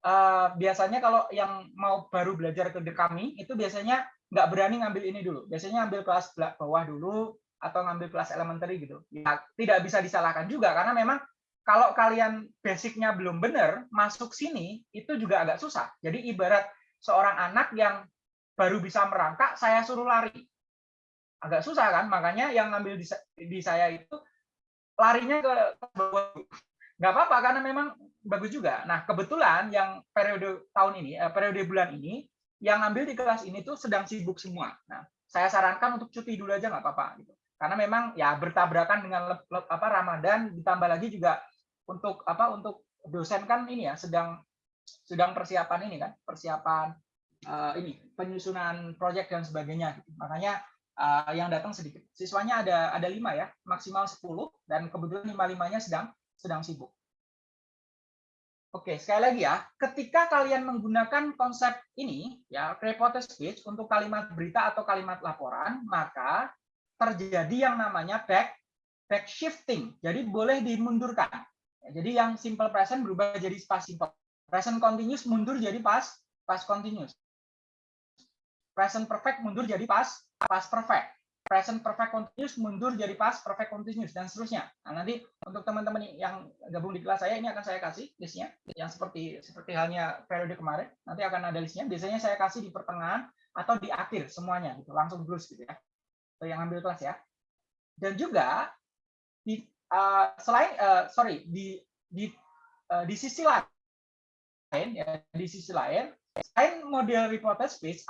uh, biasanya kalau yang mau baru belajar ke kami itu biasanya nggak berani ngambil ini dulu biasanya ambil kelas bawah dulu atau ngambil kelas elementary gitu ya, tidak bisa disalahkan juga karena memang kalau kalian basicnya belum benar masuk sini itu juga agak susah jadi ibarat seorang anak yang baru bisa merangkak, saya suruh lari. Agak susah kan? Makanya yang ngambil di, di saya itu larinya ke bawah. Nggak apa-apa, karena memang bagus juga. Nah, kebetulan yang periode tahun ini, eh, periode bulan ini, yang ngambil di kelas ini tuh sedang sibuk semua. Nah, saya sarankan untuk cuti dulu aja nggak apa-apa. Gitu. Karena memang ya bertabrakan dengan apa Ramadan, ditambah lagi juga untuk apa untuk dosen kan ini ya sedang sedang persiapan ini kan, persiapan uh, ini penyusunan proyek dan sebagainya. Makanya uh, yang datang sedikit. Siswanya ada ada lima ya, maksimal 10 dan kebetulan lima limanya sedang sedang sibuk. Oke, sekali lagi ya, ketika kalian menggunakan konsep ini, ya, reported speech untuk kalimat berita atau kalimat laporan, maka terjadi yang namanya back back shifting. Jadi boleh dimundurkan. Jadi yang simple present berubah jadi past simple Present continuous mundur jadi past past continuous. Present perfect mundur jadi past past perfect. Present perfect continuous mundur jadi past perfect continuous dan seterusnya. Nah, nanti untuk teman-teman yang gabung di kelas saya ini akan saya kasih listnya yang seperti seperti halnya periode kemarin. Nanti akan ada listnya. Biasanya saya kasih di pertengahan atau di akhir semuanya gitu, langsung terus gitu ya. Untuk yang ambil kelas ya. Dan juga di uh, selain uh, sorry di di uh, di sisi lain ya di sisi lain selain model reported speech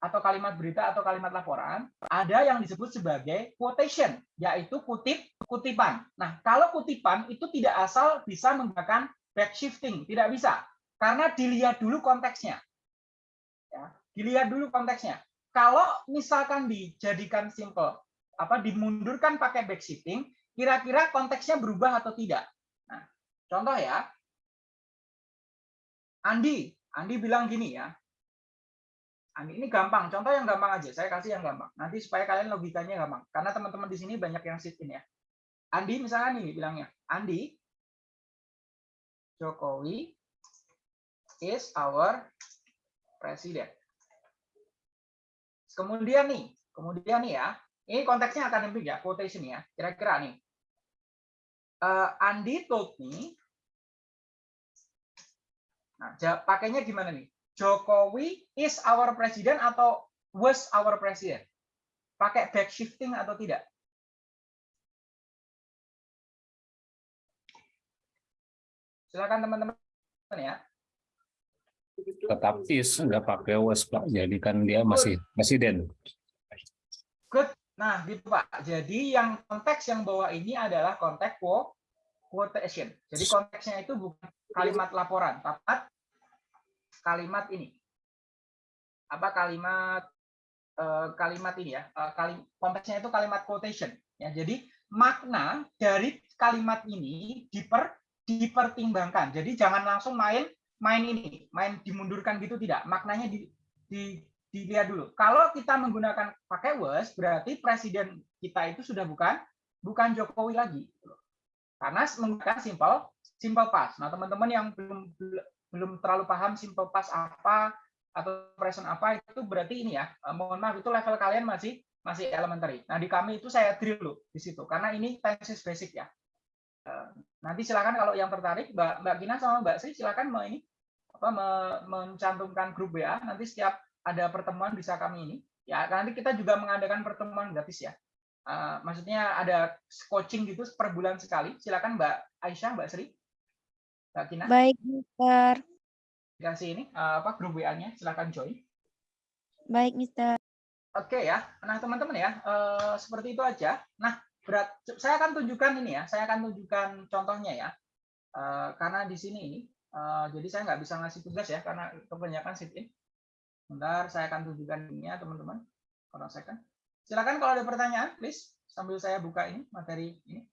atau kalimat berita atau kalimat laporan ada yang disebut sebagai quotation yaitu kutip kutipan. Nah kalau kutipan itu tidak asal bisa menggunakan backshifting tidak bisa karena dilihat dulu konteksnya. Ya, dilihat dulu konteksnya. Kalau misalkan dijadikan simple apa dimundurkan pakai backshifting kira-kira konteksnya berubah atau tidak. Nah, contoh ya, Andi, Andi bilang gini ya. Andi ini gampang, contoh yang gampang aja. Saya kasih yang gampang. Nanti supaya kalian logikanya gampang. Karena teman-teman di sini banyak yang sit in ya. Andi misalnya ini bilangnya, Andi, Jokowi is our president. Kemudian nih, kemudian nih ya, ini konteksnya akademik ya, quotation ya. Kira-kira nih, uh, Andi told me Nah, pakainya gimana nih? Jokowi is our president atau was our president? Pakai back shifting atau tidak? Silakan teman-teman ya. Tetap is nggak pakai was Pak. Jadi kan dia masih presiden. Good. Nah, gitu Pak. Jadi yang konteks yang bawa ini adalah konteks quotation. Jadi konteksnya itu bukan kalimat laporan, tapi kalimat ini. Apa kalimat eh, kalimat ini ya? Eh, konteksnya itu kalimat quotation. Ya, jadi makna dari kalimat ini diper dipertimbangkan. Jadi jangan langsung main main ini, main dimundurkan gitu tidak. Maknanya di, di dilihat dulu. Kalau kita menggunakan pakai was, berarti presiden kita itu sudah bukan bukan Jokowi lagi. Karena menggunakan simple simple past. Nah, teman-teman yang belum belum terlalu paham simple past apa atau present apa itu berarti ini ya eh, mohon maaf itu level kalian masih masih elementary. Nah di kami itu saya drill dulu di situ karena ini tenses basic ya. Eh, nanti silakan kalau yang tertarik Mbak Mbak Gina sama Mbak Sri silakan mau ini apa mencantumkan grup WA nanti setiap ada pertemuan bisa kami ini ya nanti kita juga mengadakan pertemuan gratis ya. Uh, maksudnya ada coaching gitu per bulan sekali. Silakan Mbak Aisyah, Mbak Sri. Mbak Kina. Baik, Mister. Kasih ini eh, apa grup WA-nya, silakan join. Baik, Mister. Oke ya. Nah, teman-teman ya, uh, seperti itu aja. Nah, berat saya akan tunjukkan ini ya saya akan tunjukkan contohnya ya uh, karena di sini ini uh, jadi saya nggak bisa ngasih tugas ya karena kebanyakan sit in bentar saya akan tunjukkan ini ya teman-teman kalau saya kan silakan kalau ada pertanyaan please sambil saya buka ini materi ini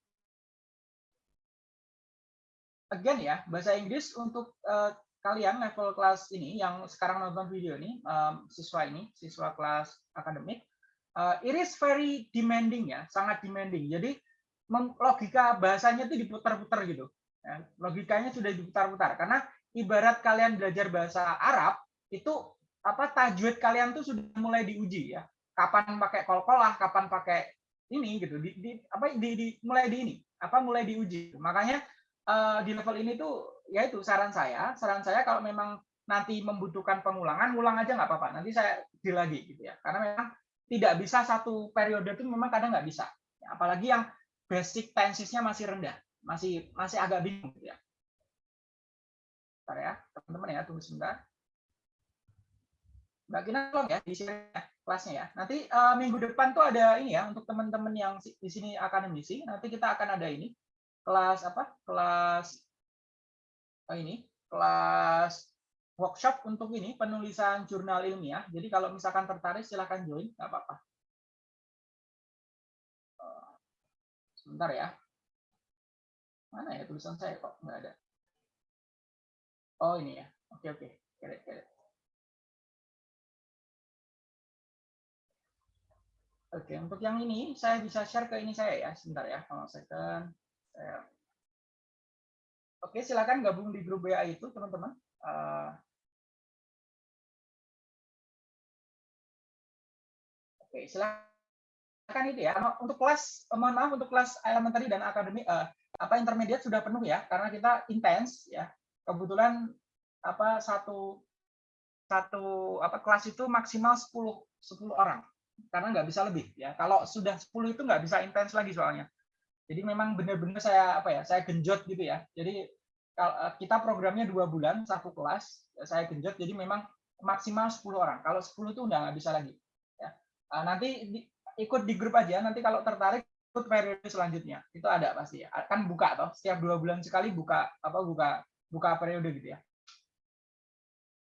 again ya bahasa Inggris untuk uh, kalian level kelas ini yang sekarang nonton video ini um, siswa ini siswa kelas akademik uh, it is very demanding ya, sangat demanding. Jadi logika bahasanya itu diputar-putar gitu. Ya, logikanya sudah diputar-putar karena ibarat kalian belajar bahasa Arab itu apa tajwid kalian tuh sudah mulai diuji ya. Kapan pakai kol-kolah, kapan pakai ini gitu. Di, di apa di, di mulai di ini, apa mulai diuji. Makanya uh, di level ini tuh ya itu saran saya, saran saya kalau memang nanti membutuhkan pengulangan, ulang aja nggak apa-apa. Nanti saya di lagi gitu ya. Karena memang tidak bisa satu periode itu memang kadang nggak bisa. Apalagi yang basic tensesnya masih rendah, masih masih agak bingung gitu ya. Bentar ya, teman-teman ya, tunggu sebentar. Mbak Kina tolong ya di sini kelasnya ya. Nanti uh, minggu depan tuh ada ini ya untuk teman-teman yang di sini akademisi. Nanti kita akan ada ini kelas apa? Kelas oh ini kelas workshop untuk ini penulisan jurnal ilmiah. Jadi kalau misalkan tertarik silahkan join, nggak apa-apa. Eh, sebentar ya. Mana ya tulisan saya kok nggak ada? Oh ini ya. Oke oke. Get Oke, untuk yang ini saya bisa share ke ini saya ya. Sebentar ya, kalau second. Saya... Oke, silakan gabung di grup WA itu, teman-teman. Uh, Oke, silakan itu ya. Untuk kelas, mohon maaf untuk kelas elementary dan akademik, uh, apa intermediate sudah penuh ya, karena kita intens ya. Kebetulan apa satu satu apa kelas itu maksimal 10 10 orang karena nggak bisa lebih ya. Kalau sudah 10 itu nggak bisa intens lagi soalnya. Jadi memang benar-benar saya apa ya, saya genjot gitu ya. Jadi eh, kita programnya dua bulan satu kelas, saya genjot jadi memang maksimal 10 orang. Kalau 10 itu udah nggak bisa lagi. Uh, nanti di, ikut di grup aja. Nanti kalau tertarik ikut periode selanjutnya. Itu ada pasti ya. Kan buka toh. Setiap dua bulan sekali buka apa buka buka periode gitu ya.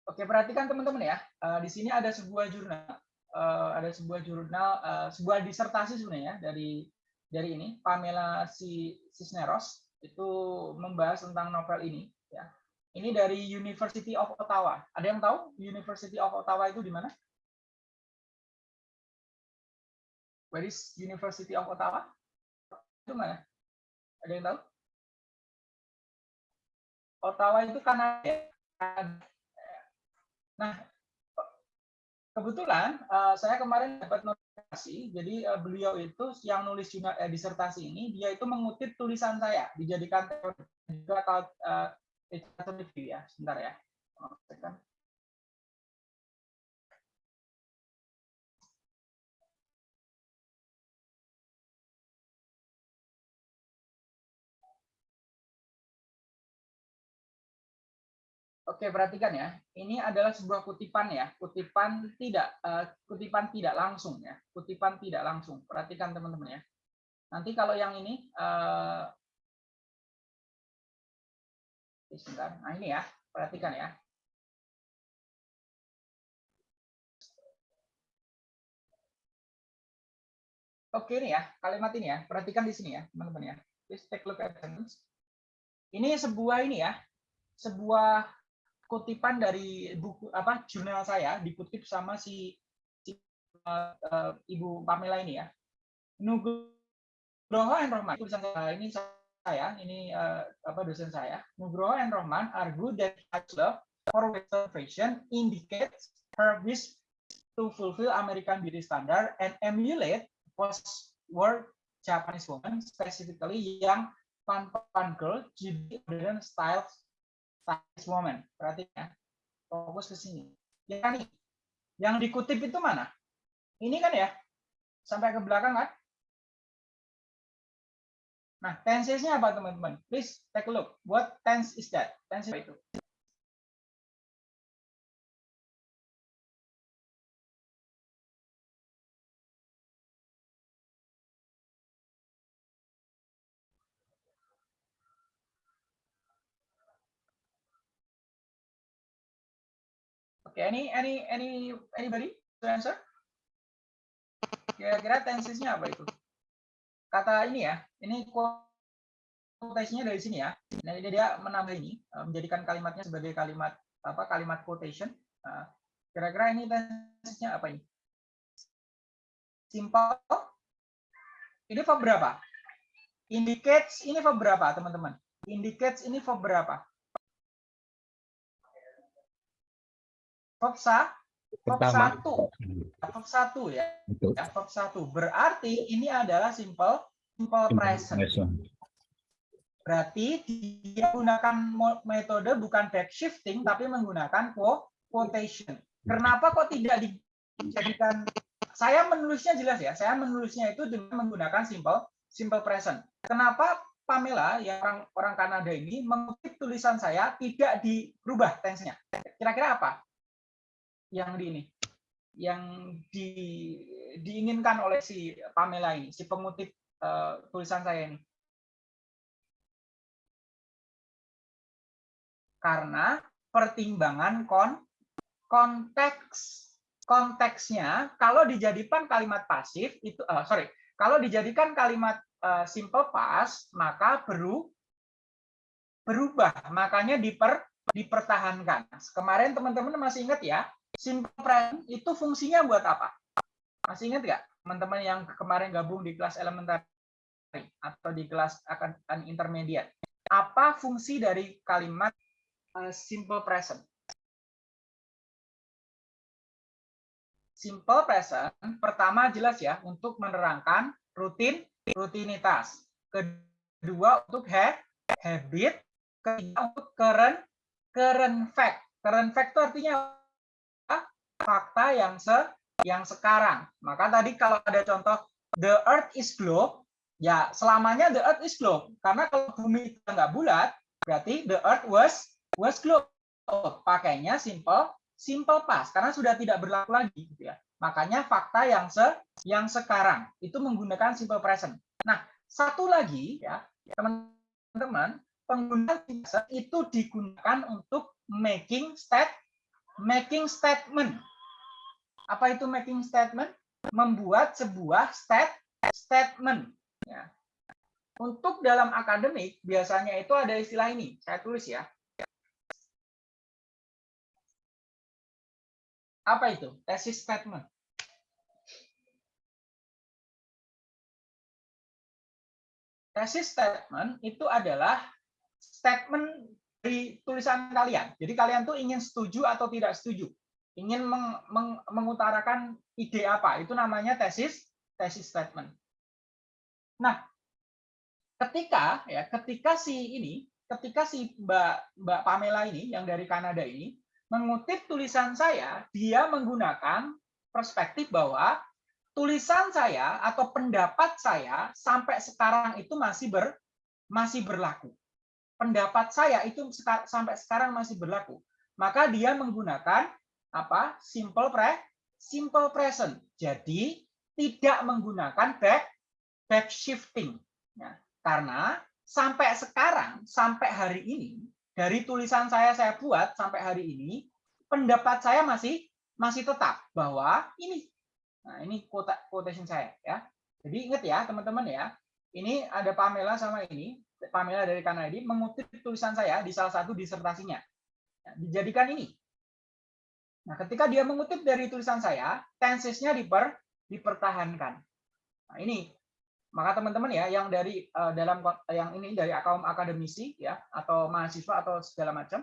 Oke perhatikan teman-teman ya. Uh, di sini ada sebuah jurnal. Uh, ada sebuah jurnal, uh, sebuah disertasi sebenarnya dari dari ini Pamela Cisneros itu membahas tentang novel ini ya. Ini dari University of Ottawa. Ada yang tahu University of Ottawa itu di mana? Where is University of Ottawa? Itu mana? Ada yang tahu? Ottawa itu Kanada. Nah, kebetulan uh, saya kemarin dapat notifikasi, jadi uh, beliau itu yang nulis jurnal, eh, disertasi ini, dia itu mengutip tulisan saya, dijadikan juga uh, ya. Sebentar ya. Oke, perhatikan ya. Ini adalah sebuah kutipan ya, kutipan tidak uh, kutipan tidak langsung ya, kutipan tidak langsung. Perhatikan teman-teman ya. Nanti kalau yang ini uh. Nah, ini ya, perhatikan ya. Oke ini ya, kalimat ini ya. Perhatikan di sini ya, teman-teman ya. Please take look at sentence. Ini sebuah ini ya, sebuah kutipan dari buku apa jurnal saya dikutip sama si, si uh, Ibu Pamela ini ya. Nugroho and Rohman tulisan saya ini saya ini uh, apa dosen saya. Nugroho and Rohman argue that love for Western fashion indicates her wish to fulfill American beauty standard and emulate post-war Japanese woman, specifically young fun girl, Judy modern style Chinese woman. Perhatikan. Fokus ke sini. Ya nih. Yang dikutip itu mana? Ini kan ya. Sampai ke belakang kan? Nah, tensesnya apa teman-teman? Please take a look. What tense is that? Tense itu. Oke, any any any anybody to answer? Kira-kira tensesnya apa itu? Kata ini ya, ini quotation dari sini ya. Nah, ini dia menambah ini, eh, menjadikan kalimatnya sebagai kalimat apa? Kalimat quotation. Nah, kira-kira ini tensesnya apa ini? Simple. Ini verb berapa? Indicates ini verb berapa, teman-teman? Indicates ini verb berapa? Verb verb Pertama. satu. Verb satu ya. Betul. Ya, verb satu. Berarti ini adalah simple simple present. Present. Berarti dia menggunakan mo- metode bukan back shifting tapi menggunakan quo- quotation. Kenapa kok tidak dijadikan saya menulisnya jelas ya. Saya menulisnya itu dengan menggunakan simple simple present. Kenapa Pamela yang orang orang Kanada ini mengutip tulisan saya tidak dirubah tense-nya? Kira-kira apa? Yang di ini yang di, diinginkan oleh si Pamela ini, si pengutip eh, tulisan saya ini. karena pertimbangan kon konteks konteksnya kalau dijadikan kalimat pasif itu eh, sorry kalau dijadikan kalimat eh, simple past maka beru berubah makanya diper dipertahankan kemarin teman-teman masih ingat ya simple present itu fungsinya buat apa masih ingat nggak teman-teman yang kemarin gabung di kelas elementary atau di kelas akan intermediate apa fungsi dari kalimat uh, simple present. Simple present pertama jelas ya untuk menerangkan rutin rutinitas. Kedua untuk habit, ketiga untuk current current fact. Current fact itu artinya? Fakta yang se yang sekarang. Maka tadi kalau ada contoh the earth is globe, ya selamanya the earth is globe. Karena kalau bumi nggak bulat, berarti the earth was was globe. Pakainya simple simple past karena sudah tidak berlaku lagi gitu ya. Makanya fakta yang se yang sekarang itu menggunakan simple present. Nah, satu lagi ya, teman-teman, penggunaan present itu digunakan untuk making state making statement. Apa itu making statement? Membuat sebuah state statement ya. Untuk dalam akademik biasanya itu ada istilah ini. Saya tulis ya. Apa itu? Thesis statement. Thesis statement itu adalah statement dari tulisan kalian. Jadi kalian tuh ingin setuju atau tidak setuju. Ingin meng, meng, mengutarakan ide apa. Itu namanya tesis tesis statement. Nah, ketika ya ketika si ini, ketika si Mbak Mbak Pamela ini yang dari Kanada ini mengutip tulisan saya, dia menggunakan perspektif bahwa tulisan saya atau pendapat saya sampai sekarang itu masih ber masih berlaku. Pendapat saya itu sampai sekarang masih berlaku. Maka dia menggunakan apa? simple pre simple present. Jadi tidak menggunakan back back shifting. Ya, karena sampai sekarang, sampai hari ini, dari tulisan saya saya buat sampai hari ini, pendapat saya masih masih tetap bahwa ini Nah, ini quotation saya ya. Jadi ingat ya, teman-teman ya. Ini ada Pamela sama ini, Pamela dari Kanada mengutip tulisan saya di salah satu disertasinya. Nah, dijadikan ini. Nah, ketika dia mengutip dari tulisan saya, tensesnya diper, dipertahankan. Nah, ini maka teman-teman ya yang dari uh, dalam yang ini dari kaum akademisi ya atau mahasiswa atau segala macam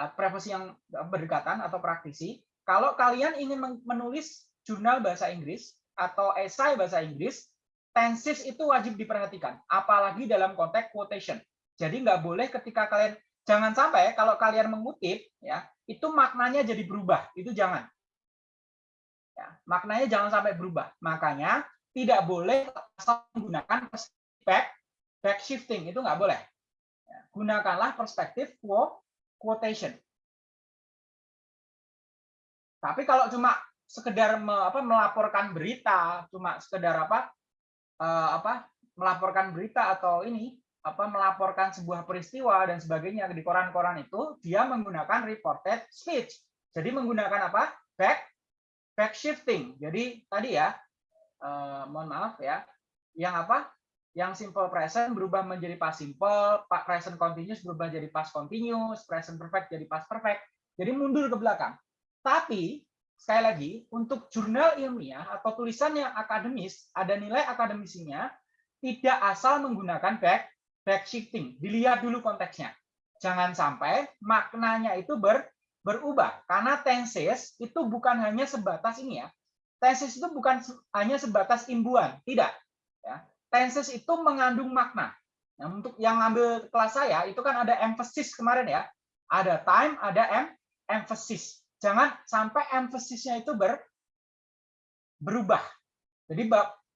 uh, profesi yang berdekatan atau praktisi kalau kalian ingin menulis jurnal bahasa Inggris atau esai bahasa Inggris tenses itu wajib diperhatikan apalagi dalam konteks quotation. Jadi nggak boleh ketika kalian jangan sampai kalau kalian mengutip ya itu maknanya jadi berubah. Itu jangan. Ya, maknanya jangan sampai berubah. Makanya tidak boleh menggunakan back back shifting. Itu nggak boleh. Ya, gunakanlah perspektif quotation. Tapi kalau cuma sekedar me, apa, melaporkan berita, cuma sekedar apa, uh, apa melaporkan berita atau ini apa melaporkan sebuah peristiwa dan sebagainya di koran-koran itu dia menggunakan reported speech. Jadi menggunakan apa? Back back shifting. Jadi tadi ya, eh, mohon maaf ya, yang apa? Yang simple present berubah menjadi past simple, present continuous berubah jadi past continuous, present perfect jadi past perfect. Jadi mundur ke belakang. Tapi sekali lagi untuk jurnal ilmiah atau tulisan yang akademis ada nilai akademisinya tidak asal menggunakan back back shifting. Dilihat dulu konteksnya. Jangan sampai maknanya itu ber, berubah karena tenses itu bukan hanya sebatas ini ya. Tenses itu bukan hanya sebatas imbuan, tidak. Ya tenses itu mengandung makna. Nah, untuk yang ngambil kelas saya itu kan ada emphasis kemarin ya. Ada time, ada em emphasis. Jangan sampai emphasisnya itu ber berubah. Jadi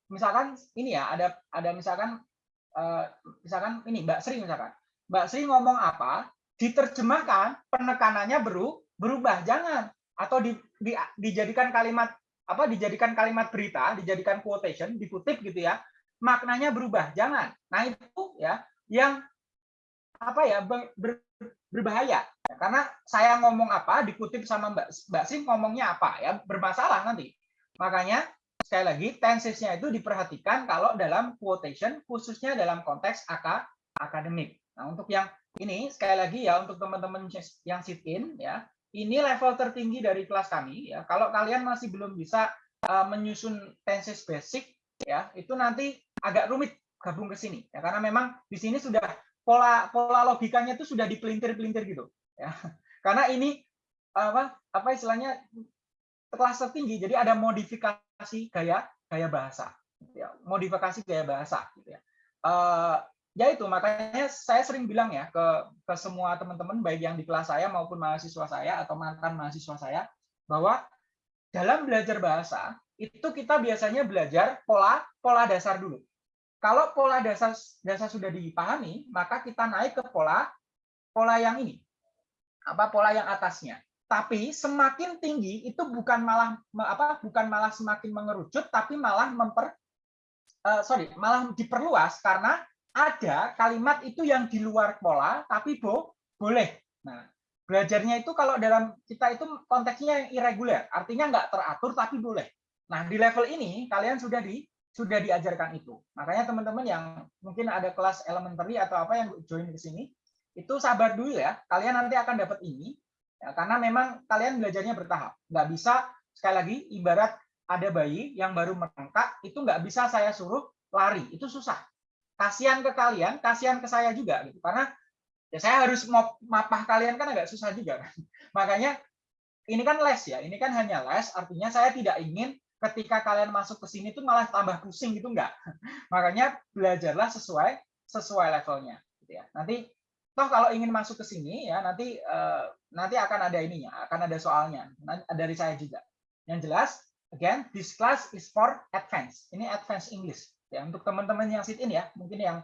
misalkan ini ya ada ada misalkan uh, misalkan ini Mbak Sri misalkan. Mbak Sri ngomong apa, diterjemahkan penekanannya beru, berubah. Jangan atau di, di, dijadikan kalimat apa dijadikan kalimat berita, dijadikan quotation, dikutip gitu ya maknanya berubah. Jangan. Nah, itu ya yang apa ya ber, ber, berbahaya. Karena saya ngomong apa dikutip sama Mbak Mbak Sim ngomongnya apa ya bermasalah nanti. Makanya sekali lagi tensesnya itu diperhatikan kalau dalam quotation khususnya dalam konteks AK, akademik. Nah, untuk yang ini sekali lagi ya untuk teman-teman yang sit in ya, ini level tertinggi dari kelas kami ya. Kalau kalian masih belum bisa uh, menyusun tenses basic ya, itu nanti agak rumit gabung ke sini ya karena memang di sini sudah pola pola logikanya itu sudah dipelintir-pelintir gitu ya. [LAUGHS] Karena ini apa apa istilahnya kelas tertinggi jadi ada modifikasi gaya gaya bahasa ya modifikasi gaya bahasa gitu ya. Uh, ya itu makanya saya sering bilang ya ke ke semua teman-teman baik yang di kelas saya maupun mahasiswa saya atau mantan mahasiswa saya bahwa dalam belajar bahasa itu kita biasanya belajar pola pola dasar dulu kalau pola dasar dasar sudah dipahami, maka kita naik ke pola pola yang ini. Apa pola yang atasnya. Tapi semakin tinggi itu bukan malah apa bukan malah semakin mengerucut tapi malah memper uh, sorry, malah diperluas karena ada kalimat itu yang di luar pola tapi bo, boleh. Nah, belajarnya itu kalau dalam kita itu konteksnya yang irregular, artinya nggak teratur tapi boleh. Nah, di level ini kalian sudah di sudah diajarkan itu. Makanya teman-teman yang mungkin ada kelas elementary atau apa yang join ke sini, itu sabar dulu ya. Kalian nanti akan dapat ini, ya, karena memang kalian belajarnya bertahap. Nggak bisa, sekali lagi, ibarat ada bayi yang baru merangkak, itu nggak bisa saya suruh lari. Itu susah. Kasihan ke kalian, kasihan ke saya juga. gitu. Karena ya saya harus mapah kalian kan agak susah juga. [LAUGHS] Makanya ini kan les ya, ini kan hanya les, artinya saya tidak ingin ketika kalian masuk ke sini tuh malah tambah pusing gitu enggak. [LAUGHS] Makanya belajarlah sesuai sesuai levelnya gitu ya. Nanti toh kalau ingin masuk ke sini ya nanti uh, nanti akan ada ininya, akan ada soalnya dari saya juga. Yang jelas again this class is for advance. Ini advance English ya untuk teman-teman yang sit in ya, mungkin yang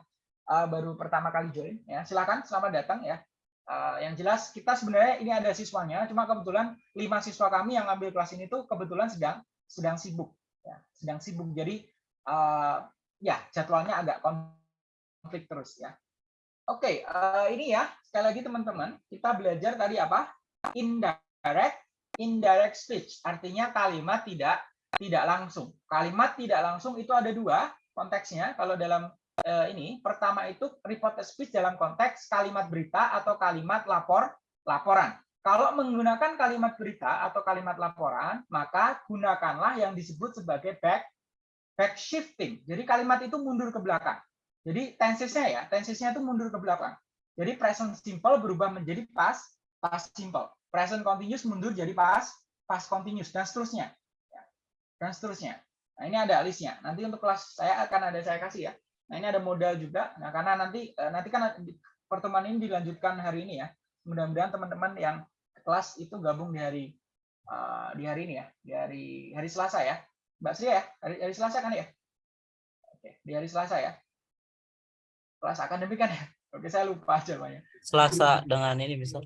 uh, baru pertama kali join ya. Silakan selamat datang ya. Uh, yang jelas kita sebenarnya ini ada siswanya, cuma kebetulan lima siswa kami yang ambil kelas ini tuh kebetulan sedang sedang sibuk ya sedang sibuk. Jadi uh, ya jadwalnya agak konflik terus ya. Oke okay, uh, eh, ini ya sekali lagi teman-teman kita belajar tadi apa? Indirect indirect speech. Artinya kalimat tidak tidak langsung. Kalimat tidak langsung itu ada dua konteksnya. Kalau dalam uh, ini pertama itu reported speech dalam konteks kalimat berita atau kalimat lapor laporan kalau menggunakan kalimat berita atau kalimat laporan, maka gunakanlah yang disebut sebagai back back shifting. Jadi kalimat itu mundur ke belakang. Jadi tensesnya ya, tensesnya itu mundur ke belakang. Jadi present simple berubah menjadi past past simple. Present continuous mundur jadi past past continuous dan seterusnya. Ya. Dan seterusnya. Nah, ini ada listnya. Nanti untuk kelas saya akan ada saya kasih ya. Nah, ini ada modal juga. Nah, karena nanti eh, nanti kan pertemuan ini dilanjutkan hari ini ya. Mudah-mudahan teman-teman yang kelas itu gabung di hari uh, di hari ini ya, di hari hari Selasa ya. Mbak Sri ya, hari, hari Selasa kan ya? Oke, di hari Selasa ya. Kelas akademik kan ya? Oke, saya lupa aja banyak. Selasa dengan ini misal.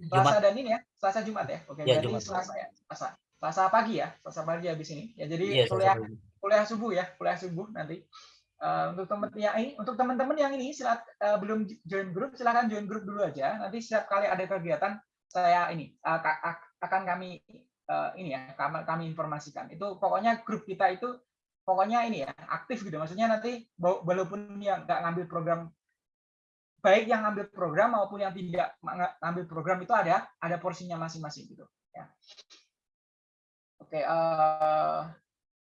Selasa dan ini ya, Selasa Jumat ya. Oke, ya, berarti Jumat. Selasa ya. Selasa. Selasa pagi ya, Selasa pagi habis ini. Ya, jadi Ya, kuliah kuliah subuh ya, kuliah subuh nanti. Uh, untuk teman yang ini, untuk teman-teman yang ini silat uh, belum join grup, silakan join grup dulu aja. Nanti setiap kali ada kegiatan saya ini uh, akan kami uh, ini ya kami, informasikan. Itu pokoknya grup kita itu pokoknya ini ya aktif gitu. Maksudnya nanti walaupun yang nggak ngambil program baik yang ngambil program maupun yang tidak ngambil program itu ada ada porsinya masing-masing gitu ya. Oke, uh,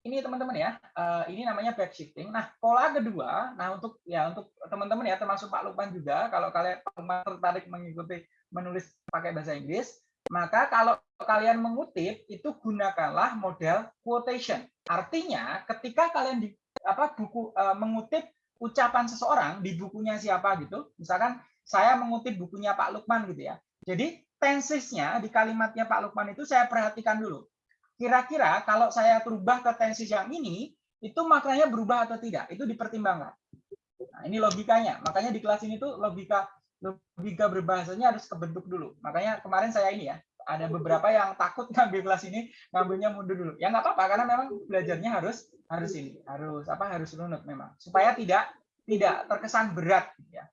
ini teman-teman ya, uh, ini namanya backshifting. Nah, pola kedua, nah untuk ya untuk teman-teman ya termasuk Pak Lukman juga, kalau kalian tertarik mengikuti menulis pakai bahasa Inggris, maka kalau kalian mengutip itu gunakanlah model quotation. Artinya, ketika kalian di apa buku uh, mengutip ucapan seseorang di bukunya siapa gitu, misalkan saya mengutip bukunya Pak Lukman gitu ya. Jadi tensesnya di kalimatnya Pak Lukman itu saya perhatikan dulu kira-kira kalau saya berubah ke tensis yang ini, itu maknanya berubah atau tidak? Itu dipertimbangkan. Nah, ini logikanya. Makanya di kelas ini tuh logika logika berbahasanya harus kebentuk dulu. Makanya kemarin saya ini ya, ada beberapa yang takut [LAUGHS] ngambil kelas ini, ngambilnya mundur dulu. Ya nggak apa-apa karena memang belajarnya harus harus ini, harus apa? Harus runut memang supaya tidak tidak terkesan berat ya.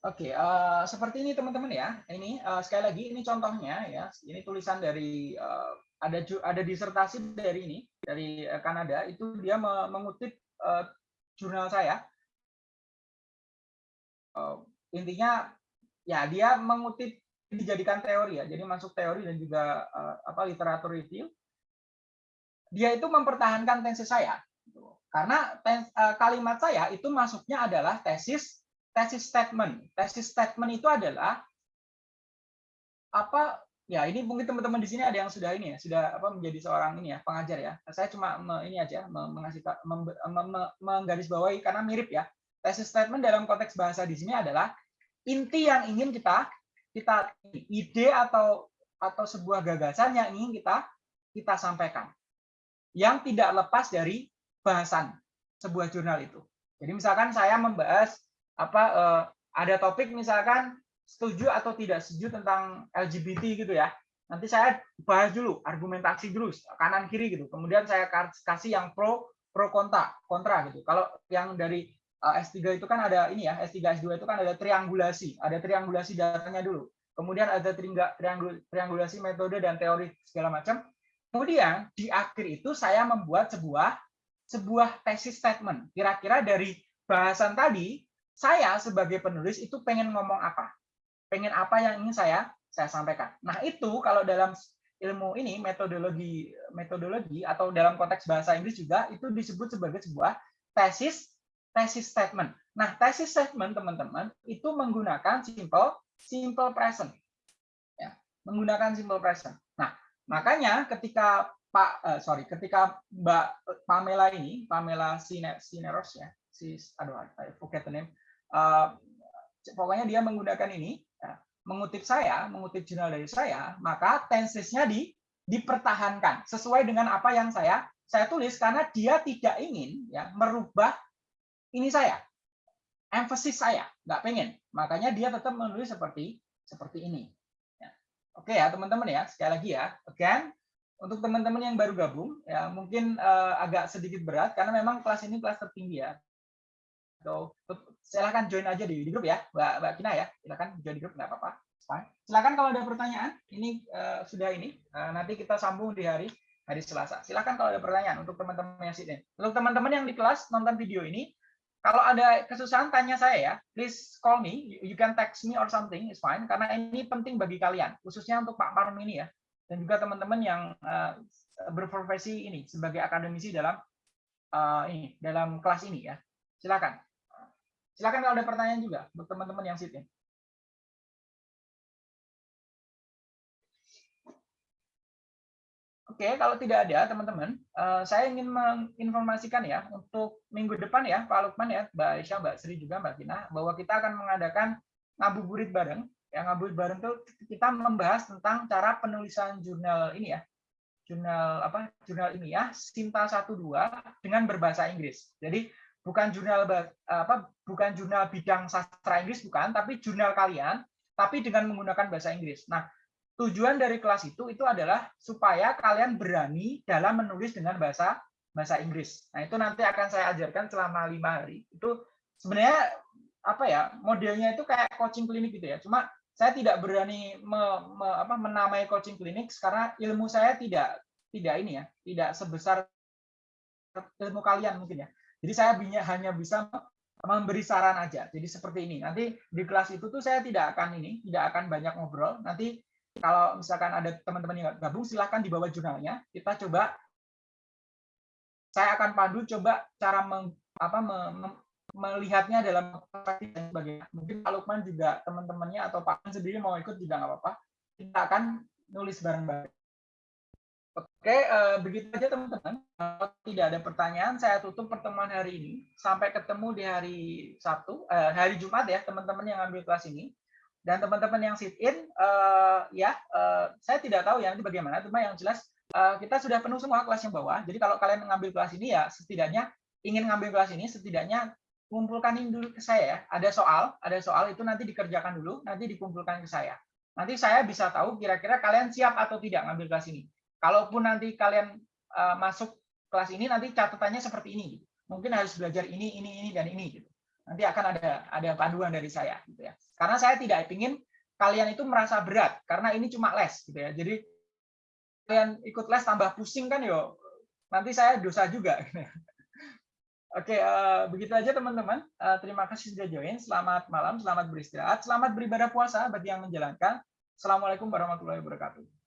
Oke, uh, seperti ini teman-teman ya. Ini uh, sekali lagi ini contohnya ya. Ini tulisan dari uh, ada ada disertasi dari ini dari Kanada itu dia mengutip uh, jurnal saya. Uh, intinya ya dia mengutip dijadikan teori ya. Jadi masuk teori dan juga uh, apa literatur review. Dia itu mempertahankan tesis saya. Karena tens, uh, kalimat saya itu masuknya adalah tesis tesis statement. Tesis statement itu adalah apa ya ini mungkin teman-teman di sini ada yang sudah ini ya sudah apa menjadi seorang ini ya pengajar ya. Saya cuma me, ini aja mengasih mem, mem, menggarisbawahi karena mirip ya. Tesis statement dalam konteks bahasa di sini adalah inti yang ingin kita kita ide atau atau sebuah gagasan yang ingin kita kita sampaikan. Yang tidak lepas dari bahasan sebuah jurnal itu. Jadi misalkan saya membahas apa uh, ada topik misalkan setuju atau tidak setuju tentang LGBT gitu ya. Nanti saya bahas dulu, argumentasi dulu kanan kiri gitu. Kemudian saya kasih yang pro pro kontra kontra gitu. Kalau yang dari eh, S3 itu kan ada ini ya, S3 S2 itu kan ada triangulasi, ada triangulasi datanya dulu. Kemudian ada triangulasi metode dan teori segala macam. Kemudian di akhir itu saya membuat sebuah sebuah tesis statement. Kira-kira dari bahasan tadi saya sebagai penulis itu pengen ngomong apa, pengen apa yang ingin saya saya sampaikan. Nah itu kalau dalam ilmu ini metodologi metodologi atau dalam konteks bahasa Inggris juga itu disebut sebagai sebuah tesis tesis statement. Nah tesis statement teman-teman itu menggunakan simple simple present, ya, menggunakan simple present. Nah makanya ketika Pak uh, sorry ketika Mbak Pamela ini Pamela Sineros ya si aduh I forget the name uh, pokoknya dia menggunakan ini, mengutip saya, mengutip jurnal dari saya, maka tensesnya di dipertahankan sesuai dengan apa yang saya saya tulis karena dia tidak ingin ya merubah ini saya emphasis saya nggak pengen. Makanya dia tetap menulis seperti seperti ini ya. oke ya teman-teman ya sekali lagi ya. Again untuk teman-teman yang baru gabung ya mungkin uh, agak sedikit berat karena memang kelas ini kelas tertinggi ya So, silahkan join aja di, di grup ya, Mbak, Mbak Kina ya. Silahkan join di grup, nggak apa-apa. Silahkan kalau ada pertanyaan, ini uh, sudah ini. Uh, nanti kita sambung di hari hari Selasa. Silahkan kalau ada pertanyaan untuk teman-teman yang sini. Untuk teman-teman yang di kelas nonton video ini, kalau ada kesusahan tanya saya ya, please call me. You can text me or something, it's fine. Karena ini penting bagi kalian, khususnya untuk Pak Parm ini ya, dan juga teman-teman yang uh, berprofesi ini sebagai akademisi dalam uh, ini dalam kelas ini ya. Silakan. Silakan kalau ada pertanyaan juga untuk teman-teman yang sitting. Oke, kalau tidak ada teman-teman, uh, saya ingin menginformasikan ya untuk minggu depan ya Pak Lukman ya, Mbak Aisyah, Mbak Sri juga Mbak Tina, bahwa kita akan mengadakan ngabuburit bareng. Yang ngabuburit bareng itu kita membahas tentang cara penulisan jurnal ini ya, jurnal apa? Jurnal ini ya, Sinta 12 dengan berbahasa Inggris. Jadi bukan jurnal apa bukan jurnal bidang sastra Inggris bukan, tapi jurnal kalian, tapi dengan menggunakan bahasa Inggris. Nah, tujuan dari kelas itu itu adalah supaya kalian berani dalam menulis dengan bahasa bahasa Inggris. Nah, itu nanti akan saya ajarkan selama lima hari. Itu sebenarnya apa ya modelnya itu kayak coaching klinik gitu ya. Cuma saya tidak berani me, me, apa, menamai coaching klinik karena ilmu saya tidak tidak ini ya, tidak sebesar ilmu kalian mungkin ya. Jadi saya hanya bisa memberi saran aja. Jadi seperti ini. Nanti di kelas itu tuh saya tidak akan ini, tidak akan banyak ngobrol. Nanti kalau misalkan ada teman-teman yang gabung, silahkan dibawa jurnalnya. Kita coba, saya akan pandu coba cara meng, apa, me, me, melihatnya dalam praktik dan sebagainya. Mungkin Pak Lukman juga teman-temannya atau Pak sendiri mau ikut juga nggak apa-apa. Kita akan nulis bareng-bareng. Oke, eh, begitu aja teman-teman. Kalau tidak ada pertanyaan, saya tutup pertemuan hari ini. Sampai ketemu di hari Sabtu, eh, hari Jumat ya, teman-teman yang ambil kelas ini. Dan teman-teman yang sit in, eh, ya, eh, saya tidak tahu ya nanti bagaimana. Cuma yang jelas eh, kita sudah penuh semua kelas yang bawah. Jadi kalau kalian mengambil kelas ini ya, setidaknya ingin ngambil kelas ini, setidaknya kumpulkan dulu ke saya ya. Ada soal, ada soal itu nanti dikerjakan dulu, nanti dikumpulkan ke saya. Nanti saya bisa tahu kira-kira kalian siap atau tidak ngambil kelas ini kalaupun nanti kalian uh, masuk kelas ini nanti catatannya seperti ini mungkin harus belajar ini ini ini dan ini gitu nanti akan ada ada panduan dari saya gitu ya karena saya tidak ingin kalian itu merasa berat karena ini cuma les gitu ya jadi kalian ikut les tambah pusing kan yo nanti saya dosa juga Oke, uh, begitu aja teman-teman. Uh, terima kasih sudah join. Selamat malam, selamat beristirahat, selamat beribadah puasa bagi yang menjalankan. Assalamualaikum warahmatullahi wabarakatuh.